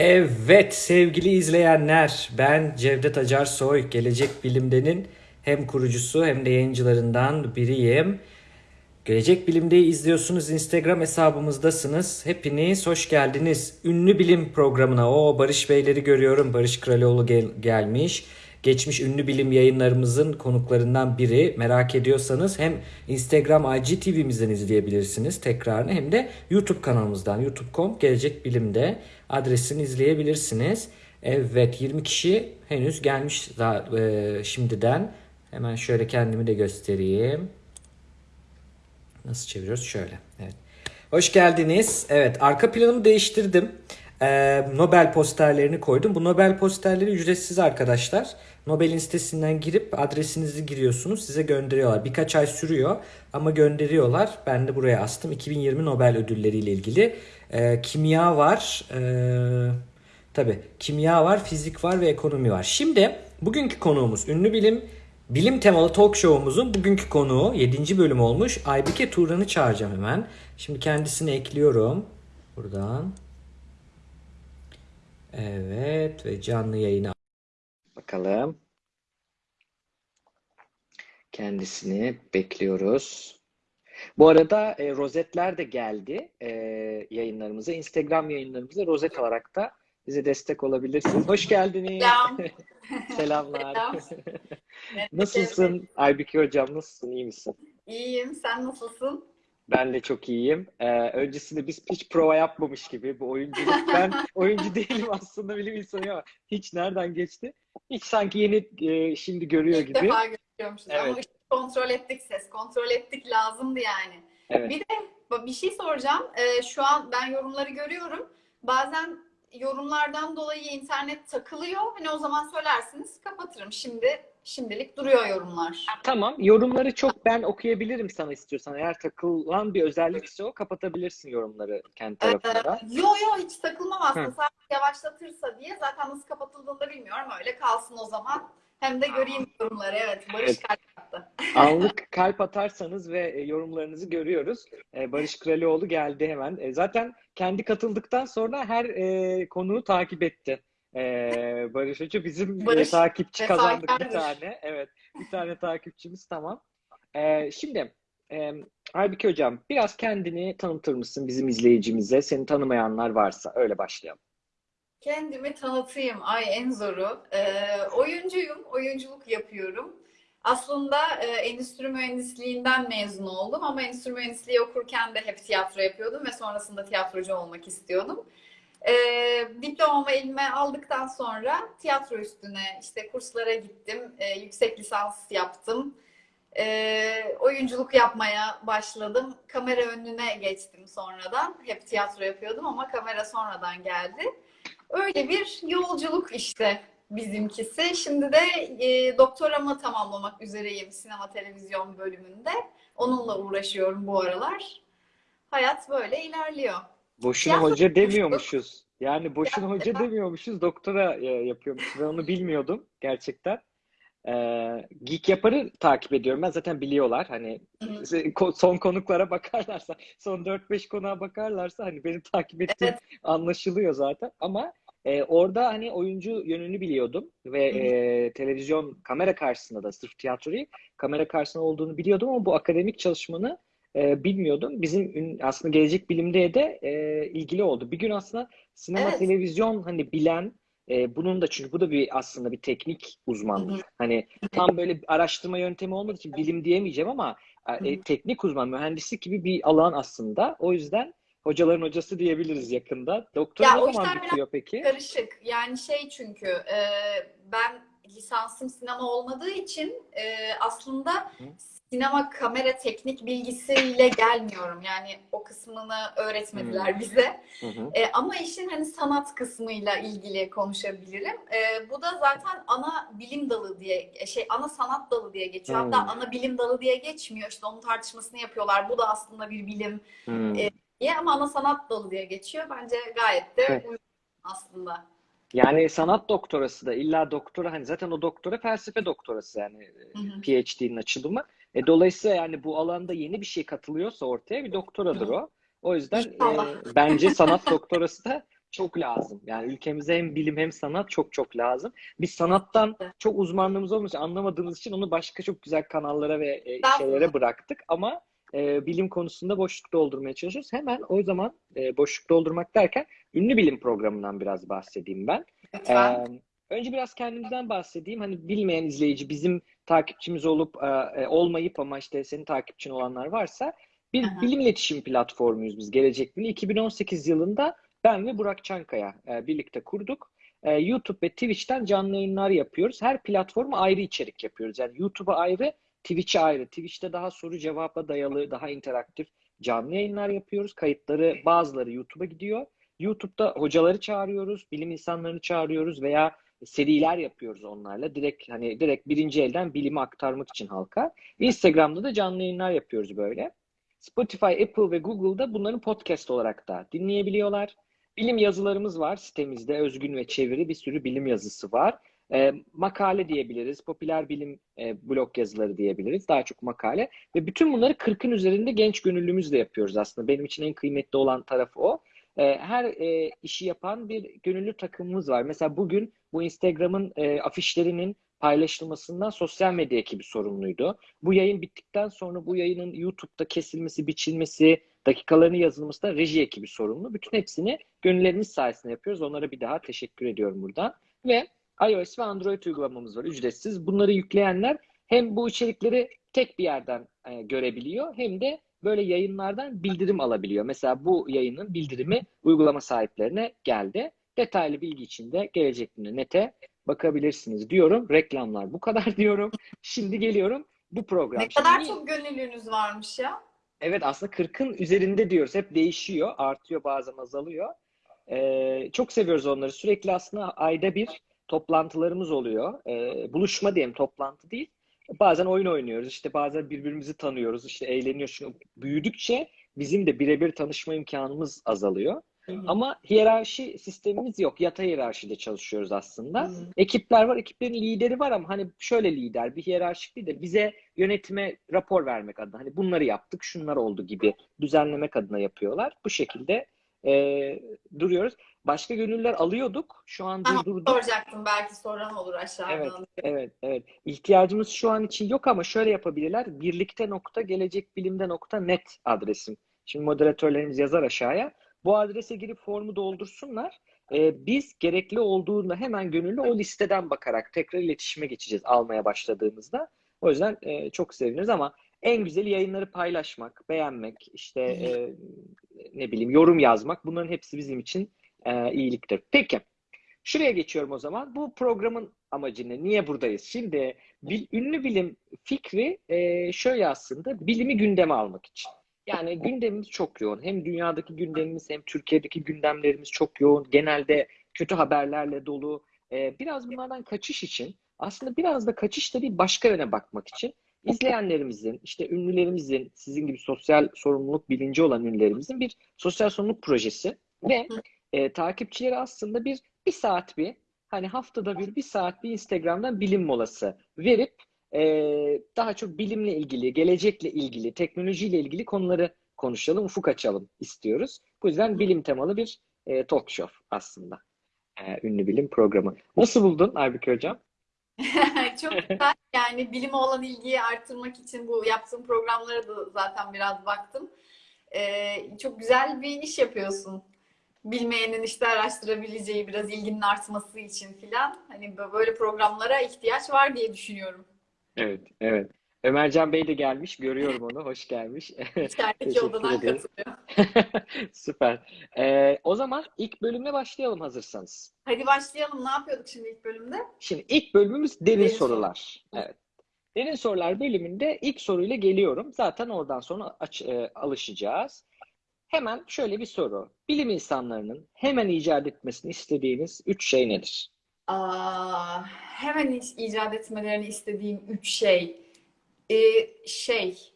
Evet sevgili izleyenler ben Cevdet Acar Soy Gelecek Bilim'denin hem kurucusu hem de yayıncılarından biriyim. Gelecek Bilim'deyi izliyorsunuz Instagram hesabımızdasınız. Hepiniz hoş geldiniz. Ünlü bilim programına o Barış Beyleri görüyorum. Barış Kralioğlu gel- gelmiş. Geçmiş ünlü bilim yayınlarımızın konuklarından biri. Merak ediyorsanız hem Instagram IGTV'mizden izleyebilirsiniz tekrarını hem de YouTube kanalımızdan youtube.com Gelecek Bilim'de adresini izleyebilirsiniz. Evet 20 kişi henüz gelmiş daha, e, şimdiden. Hemen şöyle kendimi de göstereyim. Nasıl çeviriyoruz? Şöyle. Evet. Hoş geldiniz. Evet, arka planımı değiştirdim. Ee, Nobel posterlerini koydum. Bu Nobel posterleri ücretsiz arkadaşlar. Nobel'in sitesinden girip adresinizi giriyorsunuz. Size gönderiyorlar. Birkaç ay sürüyor ama gönderiyorlar. Ben de buraya astım. 2020 Nobel ödülleriyle ilgili. Ee, kimya var. Ee, tabii kimya var, fizik var ve ekonomi var. Şimdi bugünkü konuğumuz ünlü bilim Bilim temalı talk show'umuzun bugünkü konuğu 7. bölüm olmuş. Aybike Turan'ı çağıracağım hemen. Şimdi kendisini ekliyorum. Buradan. Evet ve canlı yayına. Bakalım. Kendisini bekliyoruz. Bu arada e, rozetler de geldi e, yayınlarımıza. Instagram yayınlarımıza rozet olarak da bize destek olabilirsiniz. Hoş geldiniz. Selam. Selamlar. Selam. Nasılsın Aybike hocam? Nasılsın? İyi misin? İyiyim. Sen nasılsın? Ben de çok iyiyim. Ee, öncesinde biz hiç prova yapmamış gibi bu oyunculuk. Ben oyuncu değilim aslında bilim insanıyım ama hiç nereden geçti? Hiç sanki yeni e, şimdi görüyor İlk gibi. defa görüyormuşuz ama Evet. ışık kontrol ettik, ses kontrol ettik lazımdı yani. Evet. Bir de bir şey soracağım. Ee, şu an ben yorumları görüyorum. Bazen yorumlardan dolayı internet takılıyor. Hani o zaman söylersiniz kapatırım. Şimdi şimdilik duruyor yorumlar. Tamam. Yorumları çok ben okuyabilirim sana istiyorsan. Eğer takılan bir özellikse o kapatabilirsin yorumları kendi tarafında. Yo yo hiç takılmam aslında. Hı. Sadece yavaşlatırsa diye zaten nasıl kapatıldığını da bilmiyorum. Öyle kalsın o zaman. Hem de göreyim yorumları. Evet. Barış Evet. kalp attı. Anlık kalp atarsanız ve e, yorumlarınızı görüyoruz. E, Barış Kralioğlu geldi hemen. E, Zaten kendi katıldıktan sonra her konuğu takip etti. E, Barış Hoca bizim e, Barış takipçi kazandık bir tane. Evet, bir tane takipçimiz tamam. E, Şimdi e, Aybike Hocam biraz kendini tanıtır mısın bizim izleyicimize? Seni tanımayanlar varsa öyle başlayalım. Kendimi tanıtayım. Ay en zoru. Ee, oyuncuyum. Oyunculuk yapıyorum. Aslında e, endüstri mühendisliğinden mezun oldum ama endüstri mühendisliği okurken de hep tiyatro yapıyordum ve sonrasında tiyatrocu olmak istiyordum. Ee, diplomamı elime aldıktan sonra tiyatro üstüne işte kurslara gittim. Ee, yüksek lisans yaptım. Ee, oyunculuk yapmaya başladım. Kamera önüne geçtim sonradan. Hep tiyatro yapıyordum ama kamera sonradan geldi. Öyle bir yolculuk işte bizimkisi. Şimdi de e, doktoramı tamamlamak üzereyim sinema televizyon bölümünde. Onunla uğraşıyorum bu aralar. Hayat böyle ilerliyor. Boşuna Tiyatro hoca demiyormuşuz. Yani boşuna hoca demiyormuşuz. Doktora e, yapıyormuşuz. Ben onu bilmiyordum gerçekten. Ee, Geek Yapar'ı takip ediyorum. Ben zaten biliyorlar. Hani Hı hı. ko- son konuklara bakarlarsa, son 4-5 konuğa bakarlarsa hani benim takip ettiğim Evet. anlaşılıyor zaten. Ama e, orada hani oyuncu yönünü biliyordum ve Hı hı. e, televizyon kamera karşısında da sırf tiyatro değil, kamera karşısında olduğunu biliyordum ama bu akademik çalışmanı e, bilmiyordum. Bizim aslında gelecek bilimde de e, ilgili oldu. Bir gün aslında sinema Evet. televizyon hani bilen e, bunun da çünkü bu da bir aslında bir teknik Hı hı. Hani tam böyle araştırma yöntemi olmadığı için bilim diyemeyeceğim ama e, teknik uzman, mühendislik gibi bir alan aslında. O yüzden hocaların hocası diyebiliriz yakında. Doktora Ya ne zaman bitiyor peki? karışık. Yani şey çünkü e, ben lisansım sinema olmadığı için e, aslında Hı. sinema kamera teknik bilgisiyle gelmiyorum. Yani o kısmını öğretmediler bize. Hı hı. E, ama işin hani sanat kısmıyla ilgili konuşabilirim. E, bu da zaten ana bilim dalı diye şey ana sanat dalı diye geçiyor. Hatta Hmm. ana bilim dalı diye geçmiyor. İşte onun tartışmasını yapıyorlar. Bu da aslında bir bilim Hmm. E, diye ama ana sanat dalı diye geçiyor. Bence gayet de Evet. uygun aslında. Yani sanat doktorası da illa doktora hani zaten o doktora felsefe doktorası yani e. PhD'nin açılımı. E, dolayısıyla yani bu alanda yeni bir şey katılıyorsa ortaya bir doktoradır o. O yüzden e, bence sanat doktorası da çok lazım. Yani ülkemize hem bilim hem sanat çok çok lazım. Biz sanattan çok uzmanlığımız olmuş anlamadığımız için onu başka çok güzel kanallara ve e, şeylere bıraktık ama e, bilim konusunda boşluk doldurmaya çalışıyoruz. Hemen o zaman e, boşluk doldurmak derken ünlü bilim programından biraz bahsedeyim ben. Lütfen. Ee, önce biraz kendimizden bahsedeyim. Hani bilmeyen izleyici bizim takipçimiz olup e, e, olmayıp ama işte senin takipçin olanlar varsa bir Aha. bilim iletişim platformuyuz biz Gelecek Bili. 2018 yılında ben ve Burak Çankaya e, birlikte kurduk. E, YouTube ve Twitch'ten canlı yayınlar yapıyoruz. Her platforma ayrı içerik yapıyoruz. Yani YouTube'a ayrı, Twitch'e ayrı. Twitch'te daha soru cevapla dayalı, daha interaktif canlı yayınlar yapıyoruz. Kayıtları bazıları YouTube'a gidiyor. YouTube'da hocaları çağırıyoruz, bilim insanlarını çağırıyoruz veya seriler yapıyoruz onlarla. Direkt hani direkt birinci elden bilimi aktarmak için halka. Instagram'da da canlı yayınlar yapıyoruz böyle. Spotify, Apple ve Google'da bunların podcast olarak da dinleyebiliyorlar. Bilim yazılarımız var sitemizde. Özgün ve çeviri bir sürü bilim yazısı var. Ee, makale diyebiliriz. Popüler bilim e, blog yazıları diyebiliriz. Daha çok makale. Ve bütün bunları 40'ın üzerinde genç gönüllümüzle yapıyoruz aslında. Benim için en kıymetli olan tarafı o. Ee, her e, işi yapan bir gönüllü takımımız var. Mesela bugün bu Instagram'ın e, afişlerinin paylaşılmasından sosyal medya ekibi sorumluydu. Bu yayın bittikten sonra bu yayının YouTube'da kesilmesi, biçilmesi, dakikalarını yazılması da reji ekibi sorumlu. Bütün hepsini gönüllerimiz sayesinde yapıyoruz. Onlara bir daha teşekkür ediyorum buradan. Ve iOS ve Android uygulamamız var ücretsiz. Bunları yükleyenler hem bu içerikleri tek bir yerden e, görebiliyor hem de böyle yayınlardan bildirim alabiliyor. Mesela bu yayının bildirimi uygulama sahiplerine geldi. Detaylı bilgi için de gelecek günü nete bakabilirsiniz diyorum. Reklamlar bu kadar diyorum. Şimdi geliyorum bu program. Ne kadar Şimdi- çok gönüllünüz varmış ya. Evet aslında 40'ın üzerinde diyoruz. Hep değişiyor. Artıyor bazen azalıyor. Ee, çok seviyoruz onları. Sürekli aslında ayda bir toplantılarımız oluyor. Ee, buluşma diyelim toplantı değil. Bazen oyun oynuyoruz. İşte bazen birbirimizi tanıyoruz. İşte eğleniyoruz. Çünkü büyüdükçe bizim de birebir tanışma imkanımız azalıyor. Ama hiyerarşi sistemimiz yok. Yatay hiyerarşide çalışıyoruz aslında. Ekipler var, ekiplerin lideri var ama hani şöyle lider, bir hiyerarşik lider. Bize yönetime rapor vermek adına, hani bunları yaptık, şunlar oldu gibi düzenlemek adına yapıyorlar. Bu şekilde e, duruyoruz. Başka gönüller alıyorduk. Şu an Tamam, durdurduk. soracaktım belki soran olur aşağıdan. Evet, evet. İhtiyacımız şu an için yok ama şöyle yapabilirler. Birlikte nokta gelecekbilimde nokta net adresim. Şimdi moderatörlerimiz yazar aşağıya. Bu adrese girip formu doldursunlar. Ee, biz gerekli olduğunda hemen gönüllü o listeden bakarak tekrar iletişime geçeceğiz almaya başladığımızda. O yüzden e, çok seviniriz ama en güzeli yayınları paylaşmak, beğenmek, işte e, ne bileyim yorum yazmak bunların hepsi bizim için e, iyiliktir. Peki. Şuraya geçiyorum o zaman. Bu programın amacı ne? Niye buradayız? Şimdi bil, ünlü bilim fikri e, şöyle aslında bilimi gündeme almak için. Yani gündemimiz çok yoğun. Hem dünyadaki gündemimiz hem Türkiye'deki gündemlerimiz çok yoğun. Genelde kötü haberlerle dolu. E, biraz bunlardan kaçış için aslında biraz da kaçış da değil başka yöne bakmak için izleyenlerimizin, işte ünlülerimizin, sizin gibi sosyal sorumluluk bilinci olan ünlülerimizin bir sosyal sorumluluk projesi ve e, takipçileri aslında bir bir saat bir hani haftada bir bir saat bir Instagram'dan bilim molası verip e, daha çok bilimle ilgili, gelecekle ilgili, teknolojiyle ilgili konuları konuşalım, ufuk açalım istiyoruz. Bu yüzden bilim temalı bir e, talk show aslında. E, ünlü bilim programı. Nasıl buldun Aybüke Hocam? Çok güzel. Yani bilime olan ilgiyi arttırmak için bu yaptığım programlara da zaten biraz baktım. Ee, çok güzel bir iş yapıyorsun. Bilmeyenin işte araştırabileceği biraz ilginin artması için filan. Hani böyle programlara ihtiyaç var diye düşünüyorum. Evet, evet. Ömercan Bey de gelmiş. Görüyorum onu. Hoş gelmiş. İçerideki odadan katılıyor. Süper. Ee, o zaman ilk bölümle başlayalım hazırsanız. Hadi başlayalım. Ne yapıyorduk şimdi ilk bölümde? Şimdi ilk bölümümüz derin, Derin sorular. Evet. Derin sorular bölümünde ilk soruyla geliyorum. Zaten oradan sonra aç- e, alışacağız. Hemen şöyle bir soru. Bilim insanlarının hemen icat etmesini istediğiniz üç şey nedir? Aa, hemen ic- icat etmelerini istediğim üç şey. Ee, şey,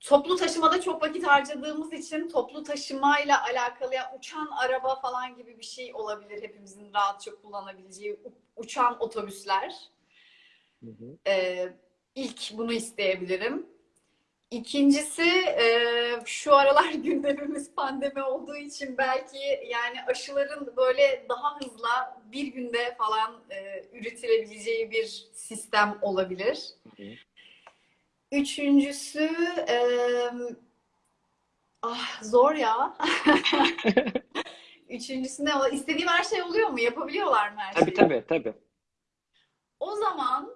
toplu taşımada çok vakit harcadığımız için toplu taşımayla alakalı ya uçan araba falan gibi bir şey olabilir hepimizin rahatça kullanabileceği uçan otobüsler. Hı hı. Ee, ilk bunu isteyebilirim. İkincisi e, şu aralar gündemimiz pandemi olduğu için belki yani aşıların böyle daha hızlı bir günde falan e, üretilebileceği bir sistem olabilir. Hı hı. Üçüncüsü e, ah zor ya. Üçüncüsü ne? İstediğim her şey oluyor mu? Yapabiliyorlar mı her Tabii şeyi? tabii tabii. O zaman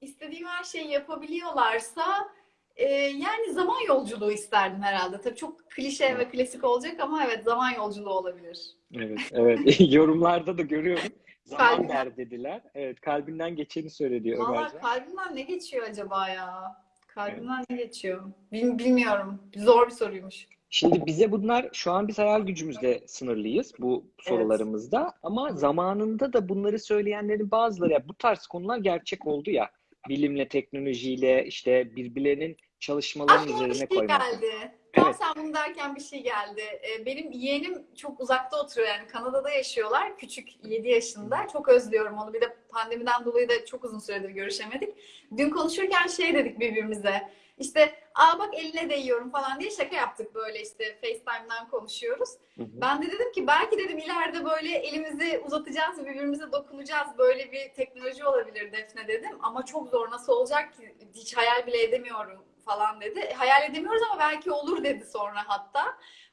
istediğim her şeyi yapabiliyorlarsa e, yani zaman yolculuğu isterdim herhalde. Tabii çok klişe ve klasik olacak ama evet zaman yolculuğu olabilir. Evet, evet. Yorumlarda da görüyorum. Zaman der dediler. Evet, kalbinden geçeni söyledi Valla Ömercan. kalbimden ne geçiyor acaba ya? Kalbimden ne geçiyor? Bil- bilmiyorum. Zor bir soruymuş. Şimdi bize bunlar şu an biz hayal gücümüzde sınırlıyız bu sorularımızda ama zamanında da bunları söyleyenlerin bazıları ya bu tarz konular gerçek oldu ya bilimle teknolojiyle işte birbirlerinin çalışmalarının Aklıma üzerine şey koymak. geldi. Tam Evet. sen bunu derken bir şey geldi. Ee, Benim yeğenim çok uzakta oturuyor yani Kanada'da yaşıyorlar. Küçük 7 yaşında. Çok özlüyorum onu. Bir de pandemiden dolayı da çok uzun süredir görüşemedik. Dün konuşurken şey dedik birbirimize. İşte aa bak eline değiyorum falan diye şaka yaptık böyle işte FaceTime'dan konuşuyoruz. Hı hı. Ben de dedim ki belki dedim ileride böyle elimizi uzatacağız birbirimize dokunacağız. Böyle bir teknoloji olabilir Defne dedim. Ama çok zor nasıl olacak ki hiç hayal bile edemiyorum falan dedi. E, Hayal edemiyoruz ama belki olur dedi sonra hatta.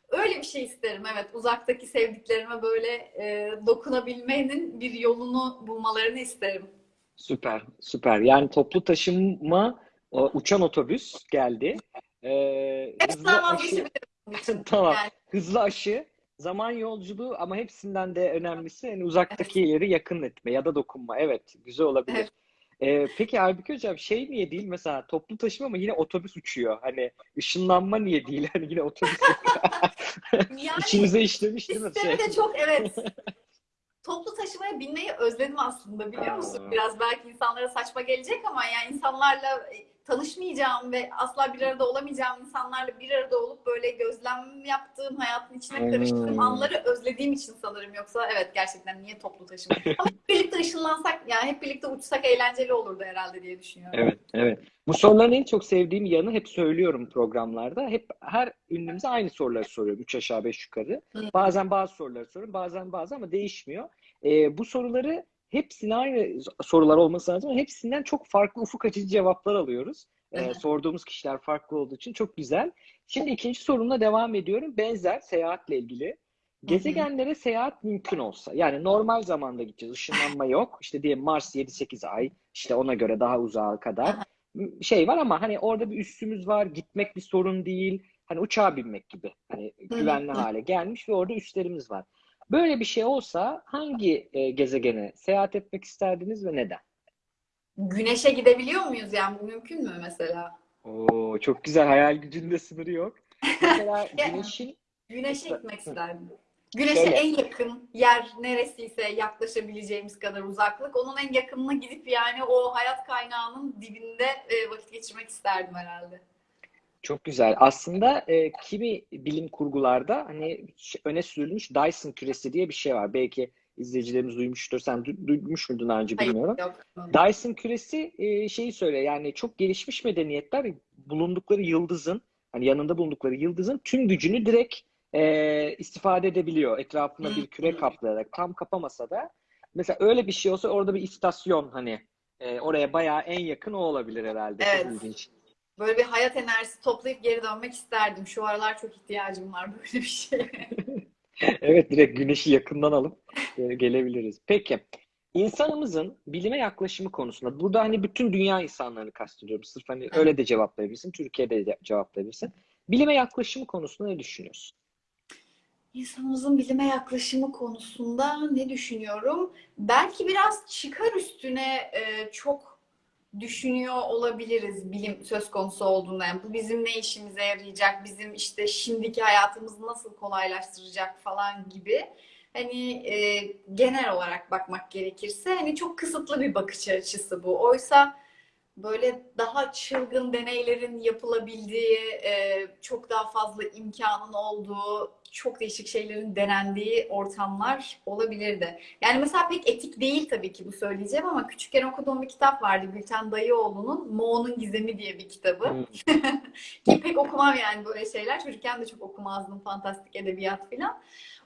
Öyle bir şey isterim evet. Uzaktaki sevdiklerime böyle e, dokunabilmenin bir yolunu bulmalarını isterim. Süper, süper. Yani toplu taşıma, o uçan otobüs geldi. Ee, hızlı aşı, tamam. Yani Hızlı aşı, zaman yolculuğu ama hepsinden de önemlisi hani uzaktakileri yakın etme ya da dokunma. Evet, güzel olabilir. Evet. Ee, peki Aybüke Hocam şey niye değil mesela toplu taşıma ama yine otobüs uçuyor. Hani ışınlanma niye değil? Hani yine otobüs yani içinize işlemiş değil mi? Şey. de çok evet. Toplu taşımaya binmeyi özledim aslında biliyor musun? Biraz belki insanlara saçma gelecek ama yani insanlarla tanışmayacağım ve asla bir arada olamayacağım insanlarla bir arada olup böyle gözlem yaptığım, hayatın içine karıştığım Hmm. anları özlediğim için sanırım. Yoksa evet gerçekten niye toplu taşıma? Ama hep birlikte ışınlansak yani hep birlikte uçsak eğlenceli olurdu herhalde diye düşünüyorum. Evet, evet. Bu soruların en çok sevdiğim yanı hep söylüyorum programlarda. Hep her ünlümüze aynı soruları soruyorum. Üç aşağı beş yukarı. Hı. Bazen bazı soruları soruyorum. Bazen bazı ama değişmiyor. Ee, bu soruları hepsine aynı sorular olması lazım. ama Hepsinden çok farklı ufuk açıcı cevaplar alıyoruz. Ee, sorduğumuz kişiler farklı olduğu için çok güzel. Şimdi ikinci sorumla devam ediyorum. Benzer seyahatle ilgili. Gezegenlere seyahat mümkün olsa, yani normal zamanda gideceğiz, ışınlanma yok. İşte diyelim Mars 7-8 ay, işte ona göre daha uzağa kadar şey var ama hani orada bir üssümüz var, gitmek bir sorun değil. Hani uçağa binmek gibi. Hani güvenli hale gelmiş ve orada üslerimiz var. Böyle bir şey olsa hangi e, gezegene seyahat etmek isterdiniz ve neden? Güneşe gidebiliyor muyuz yani bu mümkün mü mesela? Oo, çok güzel. Hayal gücünde sınırı yok. Mesela güneşin Güneşe gitmek isterdim. Güneşe Şöyle. en yakın yer neresiyse yaklaşabileceğimiz kadar uzaklık. Onun en yakınına gidip yani o hayat kaynağının dibinde e, vakit geçirmek isterdim herhalde. Çok güzel. Aslında e, kimi bilim kurgularda hani öne sürülmüş Dyson küresi diye bir şey var. Belki izleyicilerimiz duymuştur. Sen du- duymuş muydun daha önce Hayır, bilmiyorum. yok. Dyson küresi e, şeyi söylüyor. Yani çok gelişmiş medeniyetler bulundukları yıldızın hani yanında bulundukları yıldızın tüm gücünü direkt e, istifade edebiliyor. Etrafına bir küre kaplayarak tam kapamasa da mesela öyle bir şey olsa orada bir istasyon hani e, oraya bayağı en yakın o olabilir herhalde. Çok Evet. ilginç. Böyle bir hayat enerjisi toplayıp geri dönmek isterdim. Şu aralar çok ihtiyacım var böyle bir şeye. Evet direkt güneşi yakından alıp e, gelebiliriz. Peki insanımızın bilime yaklaşımı konusunda burada hani bütün dünya insanlarını kastediyorum. Sırf hani öyle de cevaplayabilirsin. Türkiye'de de cevaplayabilirsin. Bilime yaklaşımı konusunda ne düşünüyorsun? İnsanımızın bilime yaklaşımı konusunda ne düşünüyorum? Belki biraz çıkar üstüne e, çok düşünüyor olabiliriz bilim söz konusu olduğunda. Yani bu bizim ne işimize yarayacak, bizim işte şimdiki hayatımızı nasıl kolaylaştıracak falan gibi. Hani e, genel olarak bakmak gerekirse hani çok kısıtlı bir bakış açısı bu. Oysa böyle daha çılgın deneylerin yapılabildiği, e, çok daha fazla imkanın olduğu, çok değişik şeylerin denendiği ortamlar olabilirdi. Yani mesela pek etik değil tabii ki bu söyleyeceğim ama küçükken okuduğum bir kitap vardı. Gülten Dayıoğlu'nun Moğol'un Gizemi diye bir kitabı. Hmm. Ki pek okumam yani böyle şeyler. Çocukken de çok okumazdım fantastik edebiyat filan.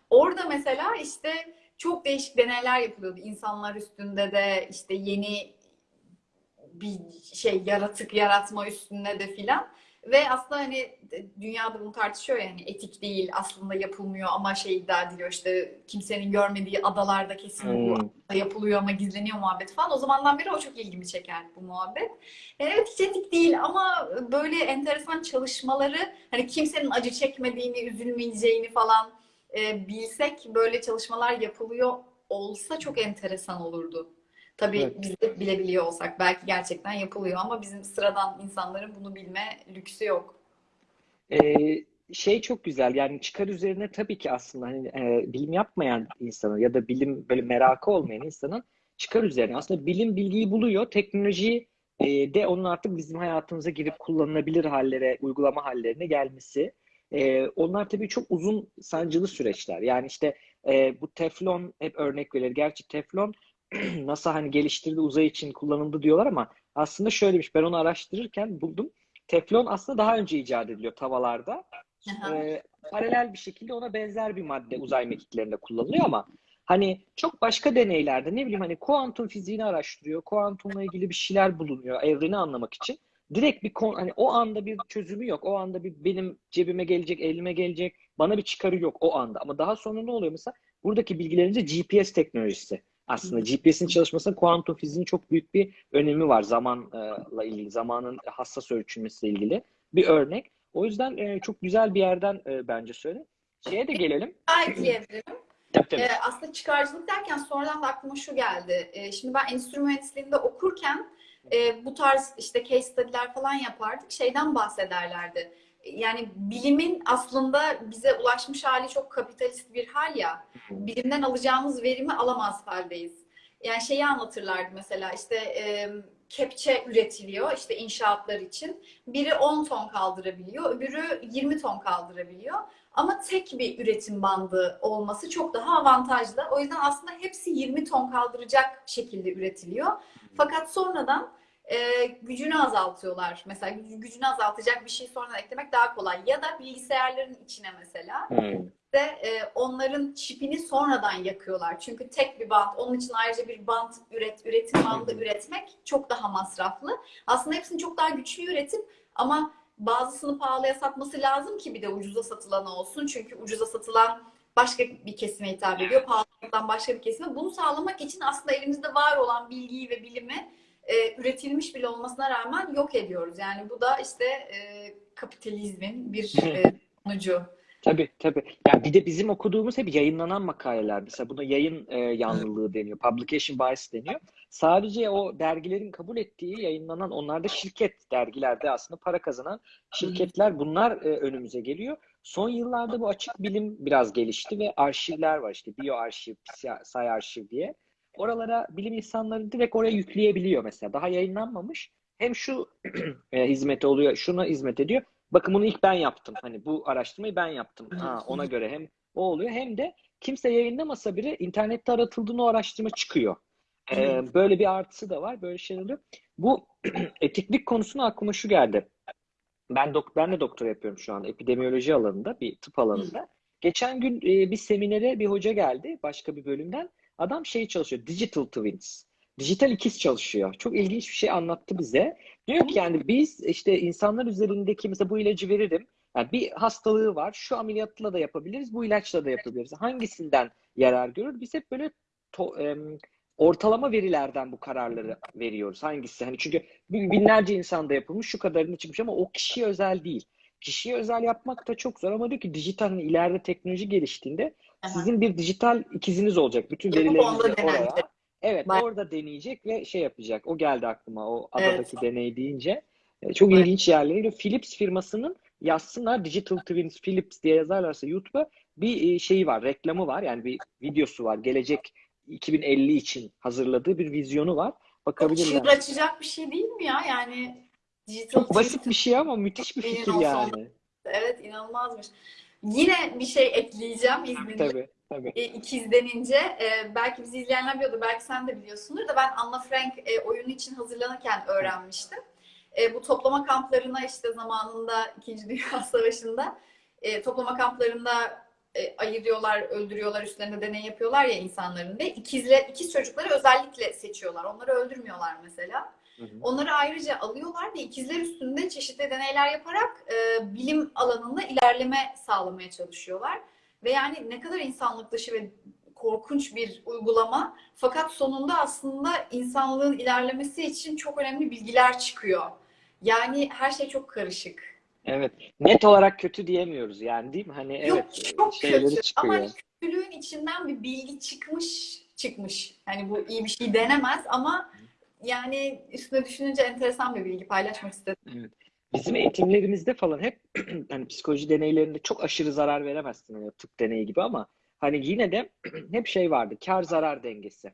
Orada mesela işte çok değişik deneyler yapılıyordu. İnsanlar üstünde de işte yeni bir şey yaratık yaratma üstünde de filan. Ve aslında hani dünyada bunu tartışıyor yani etik değil aslında yapılmıyor ama şey iddia ediliyor işte kimsenin görmediği adalarda kesin Hmm. yapılıyor ama gizleniyor muhabbet falan. O zamandan beri o çok ilgimi çeker bu muhabbet. Yani evet hiç etik değil ama böyle enteresan çalışmaları hani kimsenin acı çekmediğini, üzülmeyeceğini falan e, bilsek böyle çalışmalar yapılıyor olsa çok enteresan olurdu. Tabii Evet. biz de bilebiliyor olsak belki gerçekten yapılıyor ama bizim sıradan insanların bunu bilme lüksü yok. Ee, şey çok güzel yani çıkar üzerine tabii ki aslında hani e, bilim yapmayan insanın ya da bilim böyle merakı olmayan insanın çıkar üzerine aslında bilim bilgiyi buluyor teknoloji e, de onun artık bizim hayatımıza girip kullanılabilir hallere uygulama hallerine gelmesi E, onlar tabii çok uzun sancılı süreçler yani işte e, bu teflon hep örnek verilir gerçi teflon NASA hani geliştirdi uzay için kullanıldı diyorlar ama aslında şöyleymiş ben onu araştırırken buldum Teflon aslında daha önce icat ediliyor tavalarda. Aha. Ee, paralel bir şekilde ona benzer bir madde uzay mekiklerinde kullanılıyor ama hani çok başka deneylerde ne bileyim hani kuantum fiziğini araştırıyor. Kuantumla ilgili bir şeyler bulunuyor evreni anlamak için. Direkt bir kon, hani o anda bir çözümü yok. O anda bir benim cebime gelecek, elime gelecek, bana bir çıkarı yok o anda. Ama daha sonra ne oluyor mesela? Buradaki bilgilerince GPS teknolojisi. Aslında GPS'in çalışmasında kuantum fiziğinin çok büyük bir önemi var zamanla ilgili, zamanın hassas ölçülmesiyle ilgili bir örnek. O yüzden e, çok güzel bir yerden e, bence söyle. Şeye de gelelim. Belki evrim. Tabii tabii. Ee, aslında çıkarcılık derken sonradan da aklıma şu geldi. Şimdi ben endüstri mühendisliğinde okurken e, bu tarz işte case study'ler falan yapardık. Şeyden bahsederlerdi. Yani bilimin aslında bize ulaşmış hali çok kapitalist bir hal ya. Bilimden alacağımız verimi alamaz haldeyiz. Yani şeyi anlatırlardı mesela işte e, kepçe üretiliyor işte inşaatlar için. Biri 10 ton kaldırabiliyor, öbürü 20 ton kaldırabiliyor. Ama tek bir üretim bandı olması çok daha avantajlı. O yüzden aslında hepsi 20 ton kaldıracak şekilde üretiliyor. Fakat sonradan e, gücünü azaltıyorlar. Mesela güc- gücünü azaltacak bir şey sonradan eklemek daha kolay. Ya da bilgisayarların içine mesela Hmm. de e, onların çipini sonradan yakıyorlar. Çünkü tek bir bant, onun için ayrıca bir bant üret, üretim bandı üretmek çok daha masraflı. Aslında hepsini çok daha güçlü üretip ama bazısını pahalıya satması lazım ki bir de ucuza satılan olsun. Çünkü ucuza satılan başka bir kesime hitap ediyor. Pahalıdan başka bir kesime. Bunu sağlamak için aslında elimizde var olan bilgiyi ve bilimi e, üretilmiş bile olmasına rağmen yok ediyoruz. Yani bu da işte e, kapitalizmin bir e, sonucu. Tabii tabii. Ya bir de bizim okuduğumuz hep yayınlanan makaleler. Mesela buna yayın e, yanlılığı deniyor. Publication bias deniyor. Sadece o dergilerin kabul ettiği yayınlanan onlarda şirket dergilerde aslında para kazanan şirketler bunlar e, önümüze geliyor. Son yıllarda bu açık bilim biraz gelişti ve arşivler var işte biyoarşiv, say arşiv diye. Oralara bilim insanları direkt oraya yükleyebiliyor mesela. Daha yayınlanmamış. Hem şu e, hizmeti oluyor, şuna hizmet ediyor. Bakın bunu ilk ben yaptım. Hani bu araştırmayı ben yaptım. Ha, ona göre hem o oluyor hem de kimse yayınlamasa bile internette aratıldığında o araştırma çıkıyor. Ee, böyle bir artısı da var. Böyle şeyler oluyor. Bu etiklik konusuna aklıma şu geldi. Ben dok ben de doktora yapıyorum şu an epidemiyoloji alanında, bir tıp alanında. Geçen gün e, bir seminere bir hoca geldi başka bir bölümden. Adam şey çalışıyor, Digital Twins. Dijital ikiz çalışıyor. Çok ilginç bir şey anlattı bize. Diyor ki yani biz işte insanlar üzerindeki mesela bu ilacı veririm. Yani bir hastalığı var. Şu ameliyatla da yapabiliriz. Bu ilaçla da yapabiliriz. Hangisinden yarar görür? Biz hep böyle to, em, ortalama verilerden bu kararları veriyoruz. Hangisi? Hani çünkü binlerce insanda yapılmış şu kadarını çıkmış ama o kişiye özel değil. Kişiye özel yapmak da çok zor ama diyor ki dijital ileride teknoloji geliştiğinde sizin bir dijital ikiziniz olacak. Bütün verilerinizi oraya. Evet, Bak. orada deneyecek ve şey yapacak. O geldi aklıma o Evet. adadaki deney deyince. E, Çok Evet. ilginç yerleri. Philips firmasının yazsınlar Digital Twins Philips diye yazarlarsa YouTube'a bir e, şeyi var, reklamı var. Yani bir videosu var. Gelecek 2050 için hazırladığı bir vizyonu var. Bakabilirler. Çığır açacak bir şey değil mi ya? Yani dijital Çok basit bir şey ama müthiş bir fikir olsa yani. Evet inanılmazmış. Yine bir şey ekleyeceğim izninle. Tabii, tabii. e, ikiz denince e, belki bizi izleyenler biliyordur, belki sen de biliyorsundur da ben Anna Frank e, oyunu için hazırlanırken öğrenmiştim. E, bu toplama kamplarına işte zamanında İkinci Dünya Savaşı'nda e, toplama kamplarında e, ayırıyorlar, öldürüyorlar, üstlerinde deney yapıyorlar ya insanların ve ikizle, ikiz çocukları özellikle seçiyorlar. Onları öldürmüyorlar mesela. Hı hı. Onları ayrıca alıyorlar ve ikizler üstünde çeşitli deneyler yaparak e, bilim alanında ilerleme sağlamaya çalışıyorlar. Ve yani ne kadar insanlık dışı ve korkunç bir uygulama. Fakat sonunda aslında insanlığın ilerlemesi için çok önemli bilgiler çıkıyor. Yani her şey çok karışık. Evet. Net olarak kötü diyemiyoruz yani değil mi? Hani Yok evet çok kötü çıkıyor. ama kötülüğün içinden bir bilgi çıkmış çıkmış. Yani bu iyi bir şey denemez ama yani üstüne düşününce enteresan bir bilgi paylaşmak istedim. Evet. Bizim eğitimlerimizde falan hep hani psikoloji deneylerinde çok aşırı zarar veremezsin hani tıp deneyi gibi ama hani yine de hep şey vardı. Kar zarar dengesi.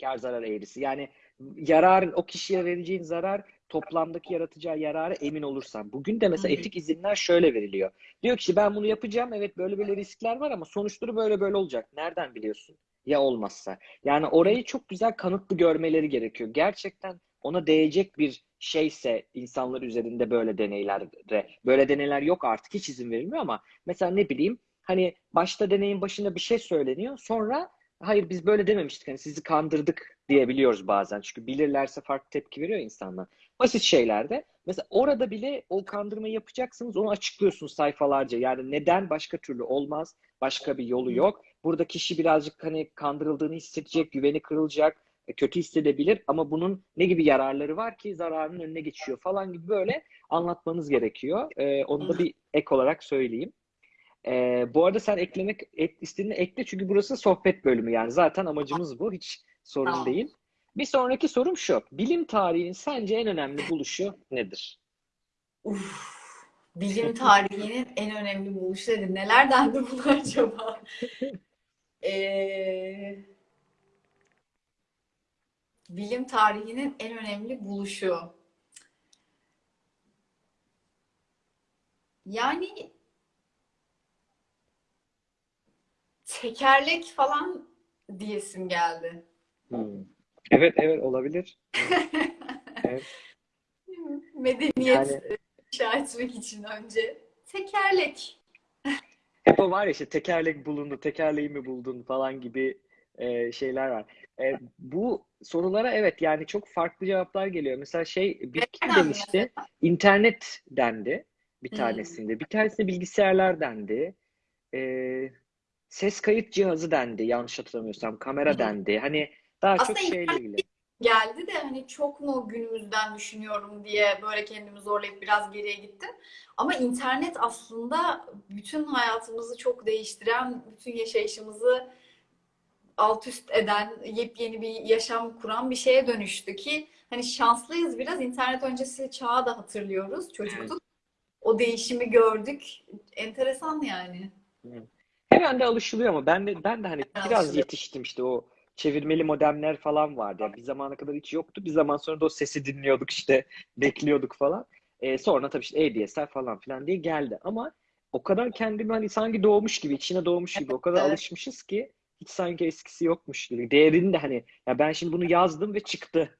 Kar zarar eğrisi. Yani yararın o kişiye vereceğin zarar toplamdaki yaratacağı yarara emin olursan. Bugün de mesela etik izinler şöyle veriliyor. Diyor ki ben bunu yapacağım. Evet böyle böyle riskler var ama sonuçları böyle böyle olacak. Nereden biliyorsun? Ya olmazsa. Yani orayı çok güzel kanıtlı görmeleri gerekiyor. Gerçekten ona değecek bir şeyse insanlar üzerinde böyle deneylerde böyle deneyler yok artık hiç izin verilmiyor ama mesela ne bileyim hani başta deneyin başında bir şey söyleniyor sonra hayır biz böyle dememiştik hani sizi kandırdık diyebiliyoruz bazen çünkü bilirlerse farklı tepki veriyor insanlar. Basit şeylerde mesela orada bile o kandırmayı yapacaksınız onu açıklıyorsunuz sayfalarca yani neden başka türlü olmaz başka bir yolu yok. Burada kişi birazcık hani kandırıldığını hissedecek güveni kırılacak e, kötü hissedebilir ama bunun ne gibi yararları var ki zararının önüne geçiyor falan gibi böyle anlatmanız gerekiyor. Ee, onu da bir ek olarak söyleyeyim. Ee, bu arada sen eklemek ek, istediğini ekle çünkü burası sohbet bölümü yani zaten amacımız bu hiç sorun Tamam. değil. Bir sonraki sorum şu. Bilim tarihinin sence en önemli buluşu nedir? Uf, bilim tarihinin en önemli buluşları neler dendi buna acaba? Ee, bilim tarihinin en önemli buluşu. Yani tekerlek falan diyesim geldi. Hmm. Evet evet olabilir. Evet. Medeniyet Yani- inşa etmek için önce tekerlek. O var ya işte tekerlek bulundu, tekerleği mi buldun falan gibi e, şeyler var. E, bu sorulara evet yani çok farklı cevaplar geliyor. Mesela şey bir kim demişti? İnternet dendi bir Hmm. tanesinde. Bir tanesinde bilgisayarlar dendi. E, ses kayıt cihazı dendi yanlış hatırlamıyorsam. Kamera Hı. dendi. Hani daha çok Aslında şeyle internet ilgili. Geldi de hani çok mu günümüzden düşünüyorum diye böyle kendimi zorlayıp biraz geriye gittim. Ama internet aslında bütün hayatımızı çok değiştiren, bütün yaşayışımızı alt üst eden, yepyeni bir yaşam kuran bir şeye dönüştü ki hani şanslıyız biraz. İnternet öncesi çağı da hatırlıyoruz. Çocukluk. O değişimi gördük. Enteresan yani. Hemen de alışılıyor ama ben de ben de hani biraz yetiştim işte o çevirmeli modemler falan vardı. Yani bir zamana kadar hiç yoktu. Bir zaman sonra da o sesi dinliyorduk işte bekliyorduk falan. Ee, sonra tabii işte ADSL falan filan diye geldi ama o kadar kendimi hani sanki doğmuş gibi, içine doğmuş gibi o kadar Evet. alışmışız ki hiç sanki eskisi yokmuş gibi. Değerini de hani ya ben şimdi bunu yazdım ve çıktı.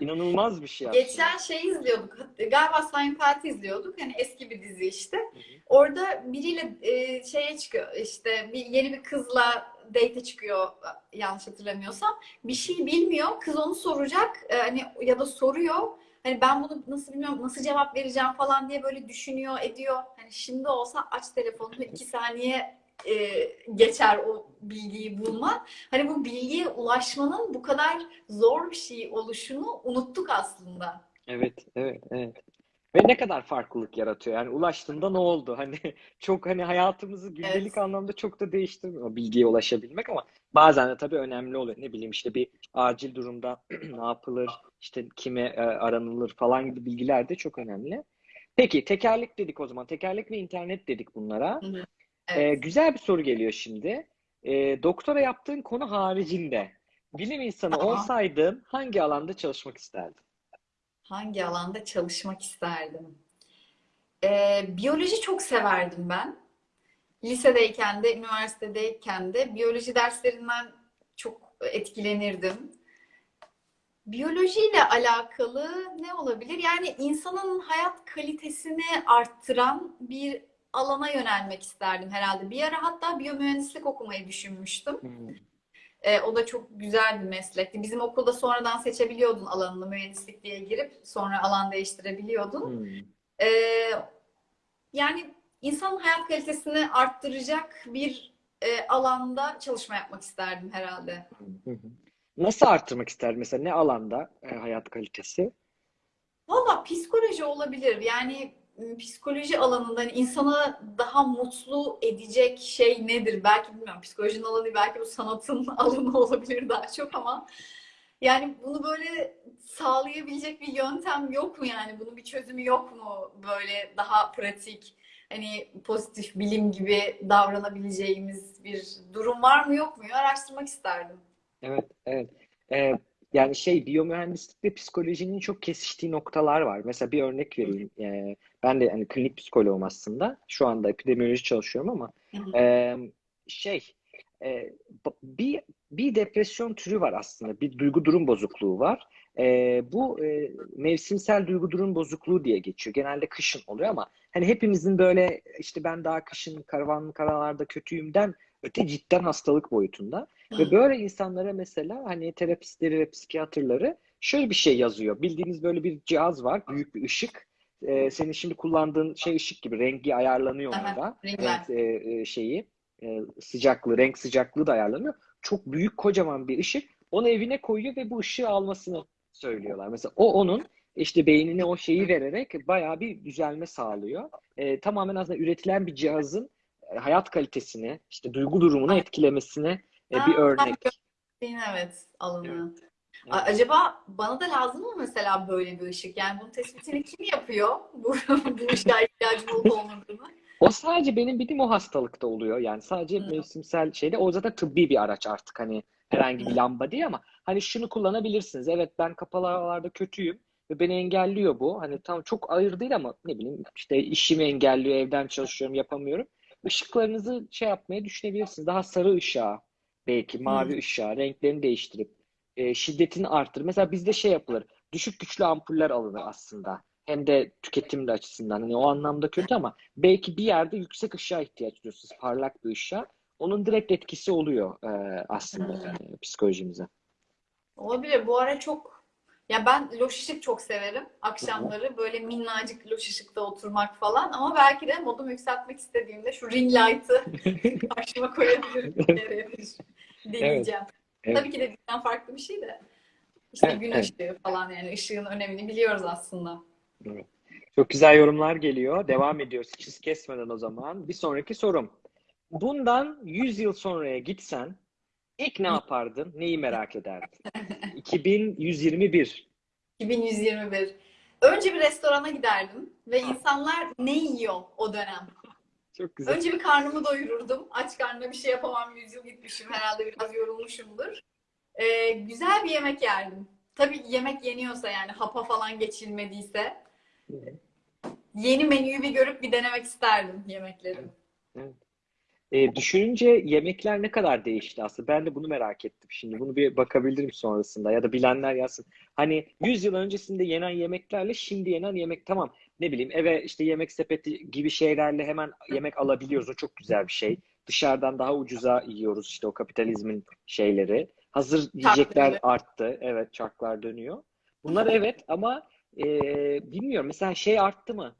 İnanılmaz bir şey aslında. Geçen şey izliyorduk. Galiba Seinfeld izliyorduk. Hani eski bir dizi işte. Hı hı. Orada biriyle e, şeye çıkıyor işte bir yeni bir kızla date çıkıyor yanlış hatırlamıyorsam. Bir şey bilmiyor. Kız onu soracak. e, hani ya da soruyor. Hani ben bunu nasıl bilmiyorum, nasıl cevap vereceğim falan diye böyle düşünüyor, ediyor. Hani şimdi olsa aç telefonunu iki saniye e, geçer o bilgiyi bulma. Hani bu bilgiye ulaşmanın bu kadar zor bir şey oluşunu unuttuk aslında. Evet, evet, evet. Ve ne kadar farklılık yaratıyor. Yani ulaştığında ne oldu? Hani çok hani hayatımızı gündelik Evet. anlamda çok da değiştirmiyor bilgiye ulaşabilmek ama bazen de tabii önemli oluyor. Ne bileyim işte bir acil durumda ne yapılır, işte kime e, aranılır falan gibi bilgiler de çok önemli. Peki tekerlek dedik o zaman. Tekerlek ve internet dedik bunlara. Hı hı. Ee, Evet. güzel bir soru geliyor şimdi. Ee, doktora yaptığın konu haricinde bilim insanı Tamam. olsaydın hangi alanda çalışmak isterdin? Hangi alanda çalışmak isterdim? Ee, biyoloji çok severdim ben. lisedeyken de, üniversitedeyken de biyoloji derslerinden çok etkilenirdim. Biyolojiyle alakalı ne olabilir? Yani insanın hayat kalitesini arttıran bir alana yönelmek isterdim herhalde. Bir ara hatta biyomühendislik okumayı düşünmüştüm. Hmm. Ee, o da çok güzel bir meslekti. Bizim okulda sonradan seçebiliyordun alanını mühendislik diye girip sonra alan değiştirebiliyordun. Hmm. Ee, yani insanın hayat kalitesini arttıracak bir e, alanda çalışma yapmak isterdim herhalde. Nasıl artırmak ister mesela ne alanda e, hayat kalitesi? Valla psikoloji olabilir. Yani psikoloji alanında hani insanı daha mutlu edecek şey nedir? Belki bilmiyorum. Psikolojinin alanı belki bu sanatın alanı olabilir daha çok ama yani bunu böyle sağlayabilecek bir yöntem yok mu yani? Bunun bir çözümü yok mu? Böyle daha pratik, hani pozitif bilim gibi davranabileceğimiz bir durum var mı yok mu? Araştırmak isterdim. Evet, evet. E, yani şey biyomühendislikle psikolojinin çok kesiştiği noktalar var. Mesela bir örnek vereyim. E, ben de hani klinik psikoloğum aslında. Şu anda epidemioloji çalışıyorum ama e, şey e, bir bir depresyon türü var aslında. Bir duygu durum bozukluğu var. E, bu e, mevsimsel duygu durum bozukluğu diye geçiyor. Genelde kışın oluyor ama hani hepimizin böyle işte ben daha kışın karavan karalarda kötüyümden öte cidden hastalık boyutunda. Ve böyle insanlara mesela hani terapistleri ve psikiyatrları şöyle bir şey yazıyor. Bildiğiniz böyle bir cihaz var. Büyük bir ışık. Ee, senin şimdi kullandığın şey ışık gibi. Rengi ayarlanıyor ringler. Renk e, e, şeyi e, sıcaklığı, renk sıcaklığı da ayarlanıyor. Çok büyük kocaman bir ışık. Onu evine koyuyor ve bu ışığı almasını söylüyorlar. Mesela o onun işte beynine o şeyi vererek bayağı bir düzelme sağlıyor. Ee, tamamen aslında üretilen bir cihazın e, hayat kalitesini, işte duygu durumunu etkilemesine e, bir Ha, örnek. evet alanı. Evet. A- Acaba bana da lazım mı mesela böyle bir ışık? Yani bunun tespitini kim yapıyor? Bu, bu ışığa ihtiyacım olup olmadığını. O sadece benim bildiğim o hastalıkta oluyor. Yani sadece Hı. mevsimsel şeyde. O zaten tıbbi bir araç artık hani herhangi bir lamba değil ama hani şunu kullanabilirsiniz. Evet ben kapalı havalarda kötüyüm ve beni engelliyor bu. Hani tam çok ağır değil ama ne bileyim işte işimi engelliyor, evden çalışıyorum, yapamıyorum. Işıklarınızı şey yapmaya düşünebilirsiniz. Daha sarı ışığa, belki mavi Hı. ışığa, renklerini değiştirip e, şiddetini arttır. Mesela bizde şey yapılır. Düşük güçlü ampuller alınır aslında. Hem de tüketim de açısından. Hani o anlamda kötü ama belki bir yerde yüksek ışığa ihtiyaç duyuyorsunuz. Parlak bir ışığa. Onun direkt etkisi oluyor e, aslında Hı. e, psikolojimize. Olabilir. Bu ara çok ya ben loş ışık çok severim. Akşamları böyle minnacık loş ışıkta oturmak falan. Ama belki de modumu yükseltmek istediğimde şu ring light'ı karşıma koyabilirim. Deneyeceğim. Evet. Tabii ki de bizden farklı bir şey de. İşte Evet, gün evet. ışığı falan yani ışığın önemini biliyoruz aslında. Evet. Çok güzel yorumlar geliyor. Devam ediyoruz hiç kesmeden o zaman. Bir sonraki sorum. Bundan 100 yıl sonraya gitsen ilk ne yapardın? Neyi merak ederdin? 2121. 2121. Önce bir restorana giderdim ve insanlar ne yiyor o dönem? Çok güzel. Önce bir karnımı doyururdum. Aç karnına bir şey yapamam. Yüz yıl gitmişim. Herhalde biraz yorulmuşumdur. Ee, güzel bir yemek yerdim. Tabii yemek yeniyorsa yani hapa falan geçilmediyse. Yeni menüyü bir görüp bir denemek isterdim yemekleri. E, düşününce yemekler ne kadar değişti aslında. Ben de bunu merak ettim şimdi. Bunu bir bakabilirim sonrasında ya da bilenler yazsın. Hani 100 yıl öncesinde yenen yemeklerle şimdi yenen yemek tamam. Ne bileyim eve işte yemek sepeti gibi şeylerle hemen yemek alabiliyoruz. O çok güzel bir şey. Dışarıdan daha ucuza yiyoruz işte o kapitalizmin şeyleri. Hazır yiyecekler dönüyor. arttı. Evet çarklar dönüyor. Bunlar evet ama e, bilmiyorum mesela şey arttı mı?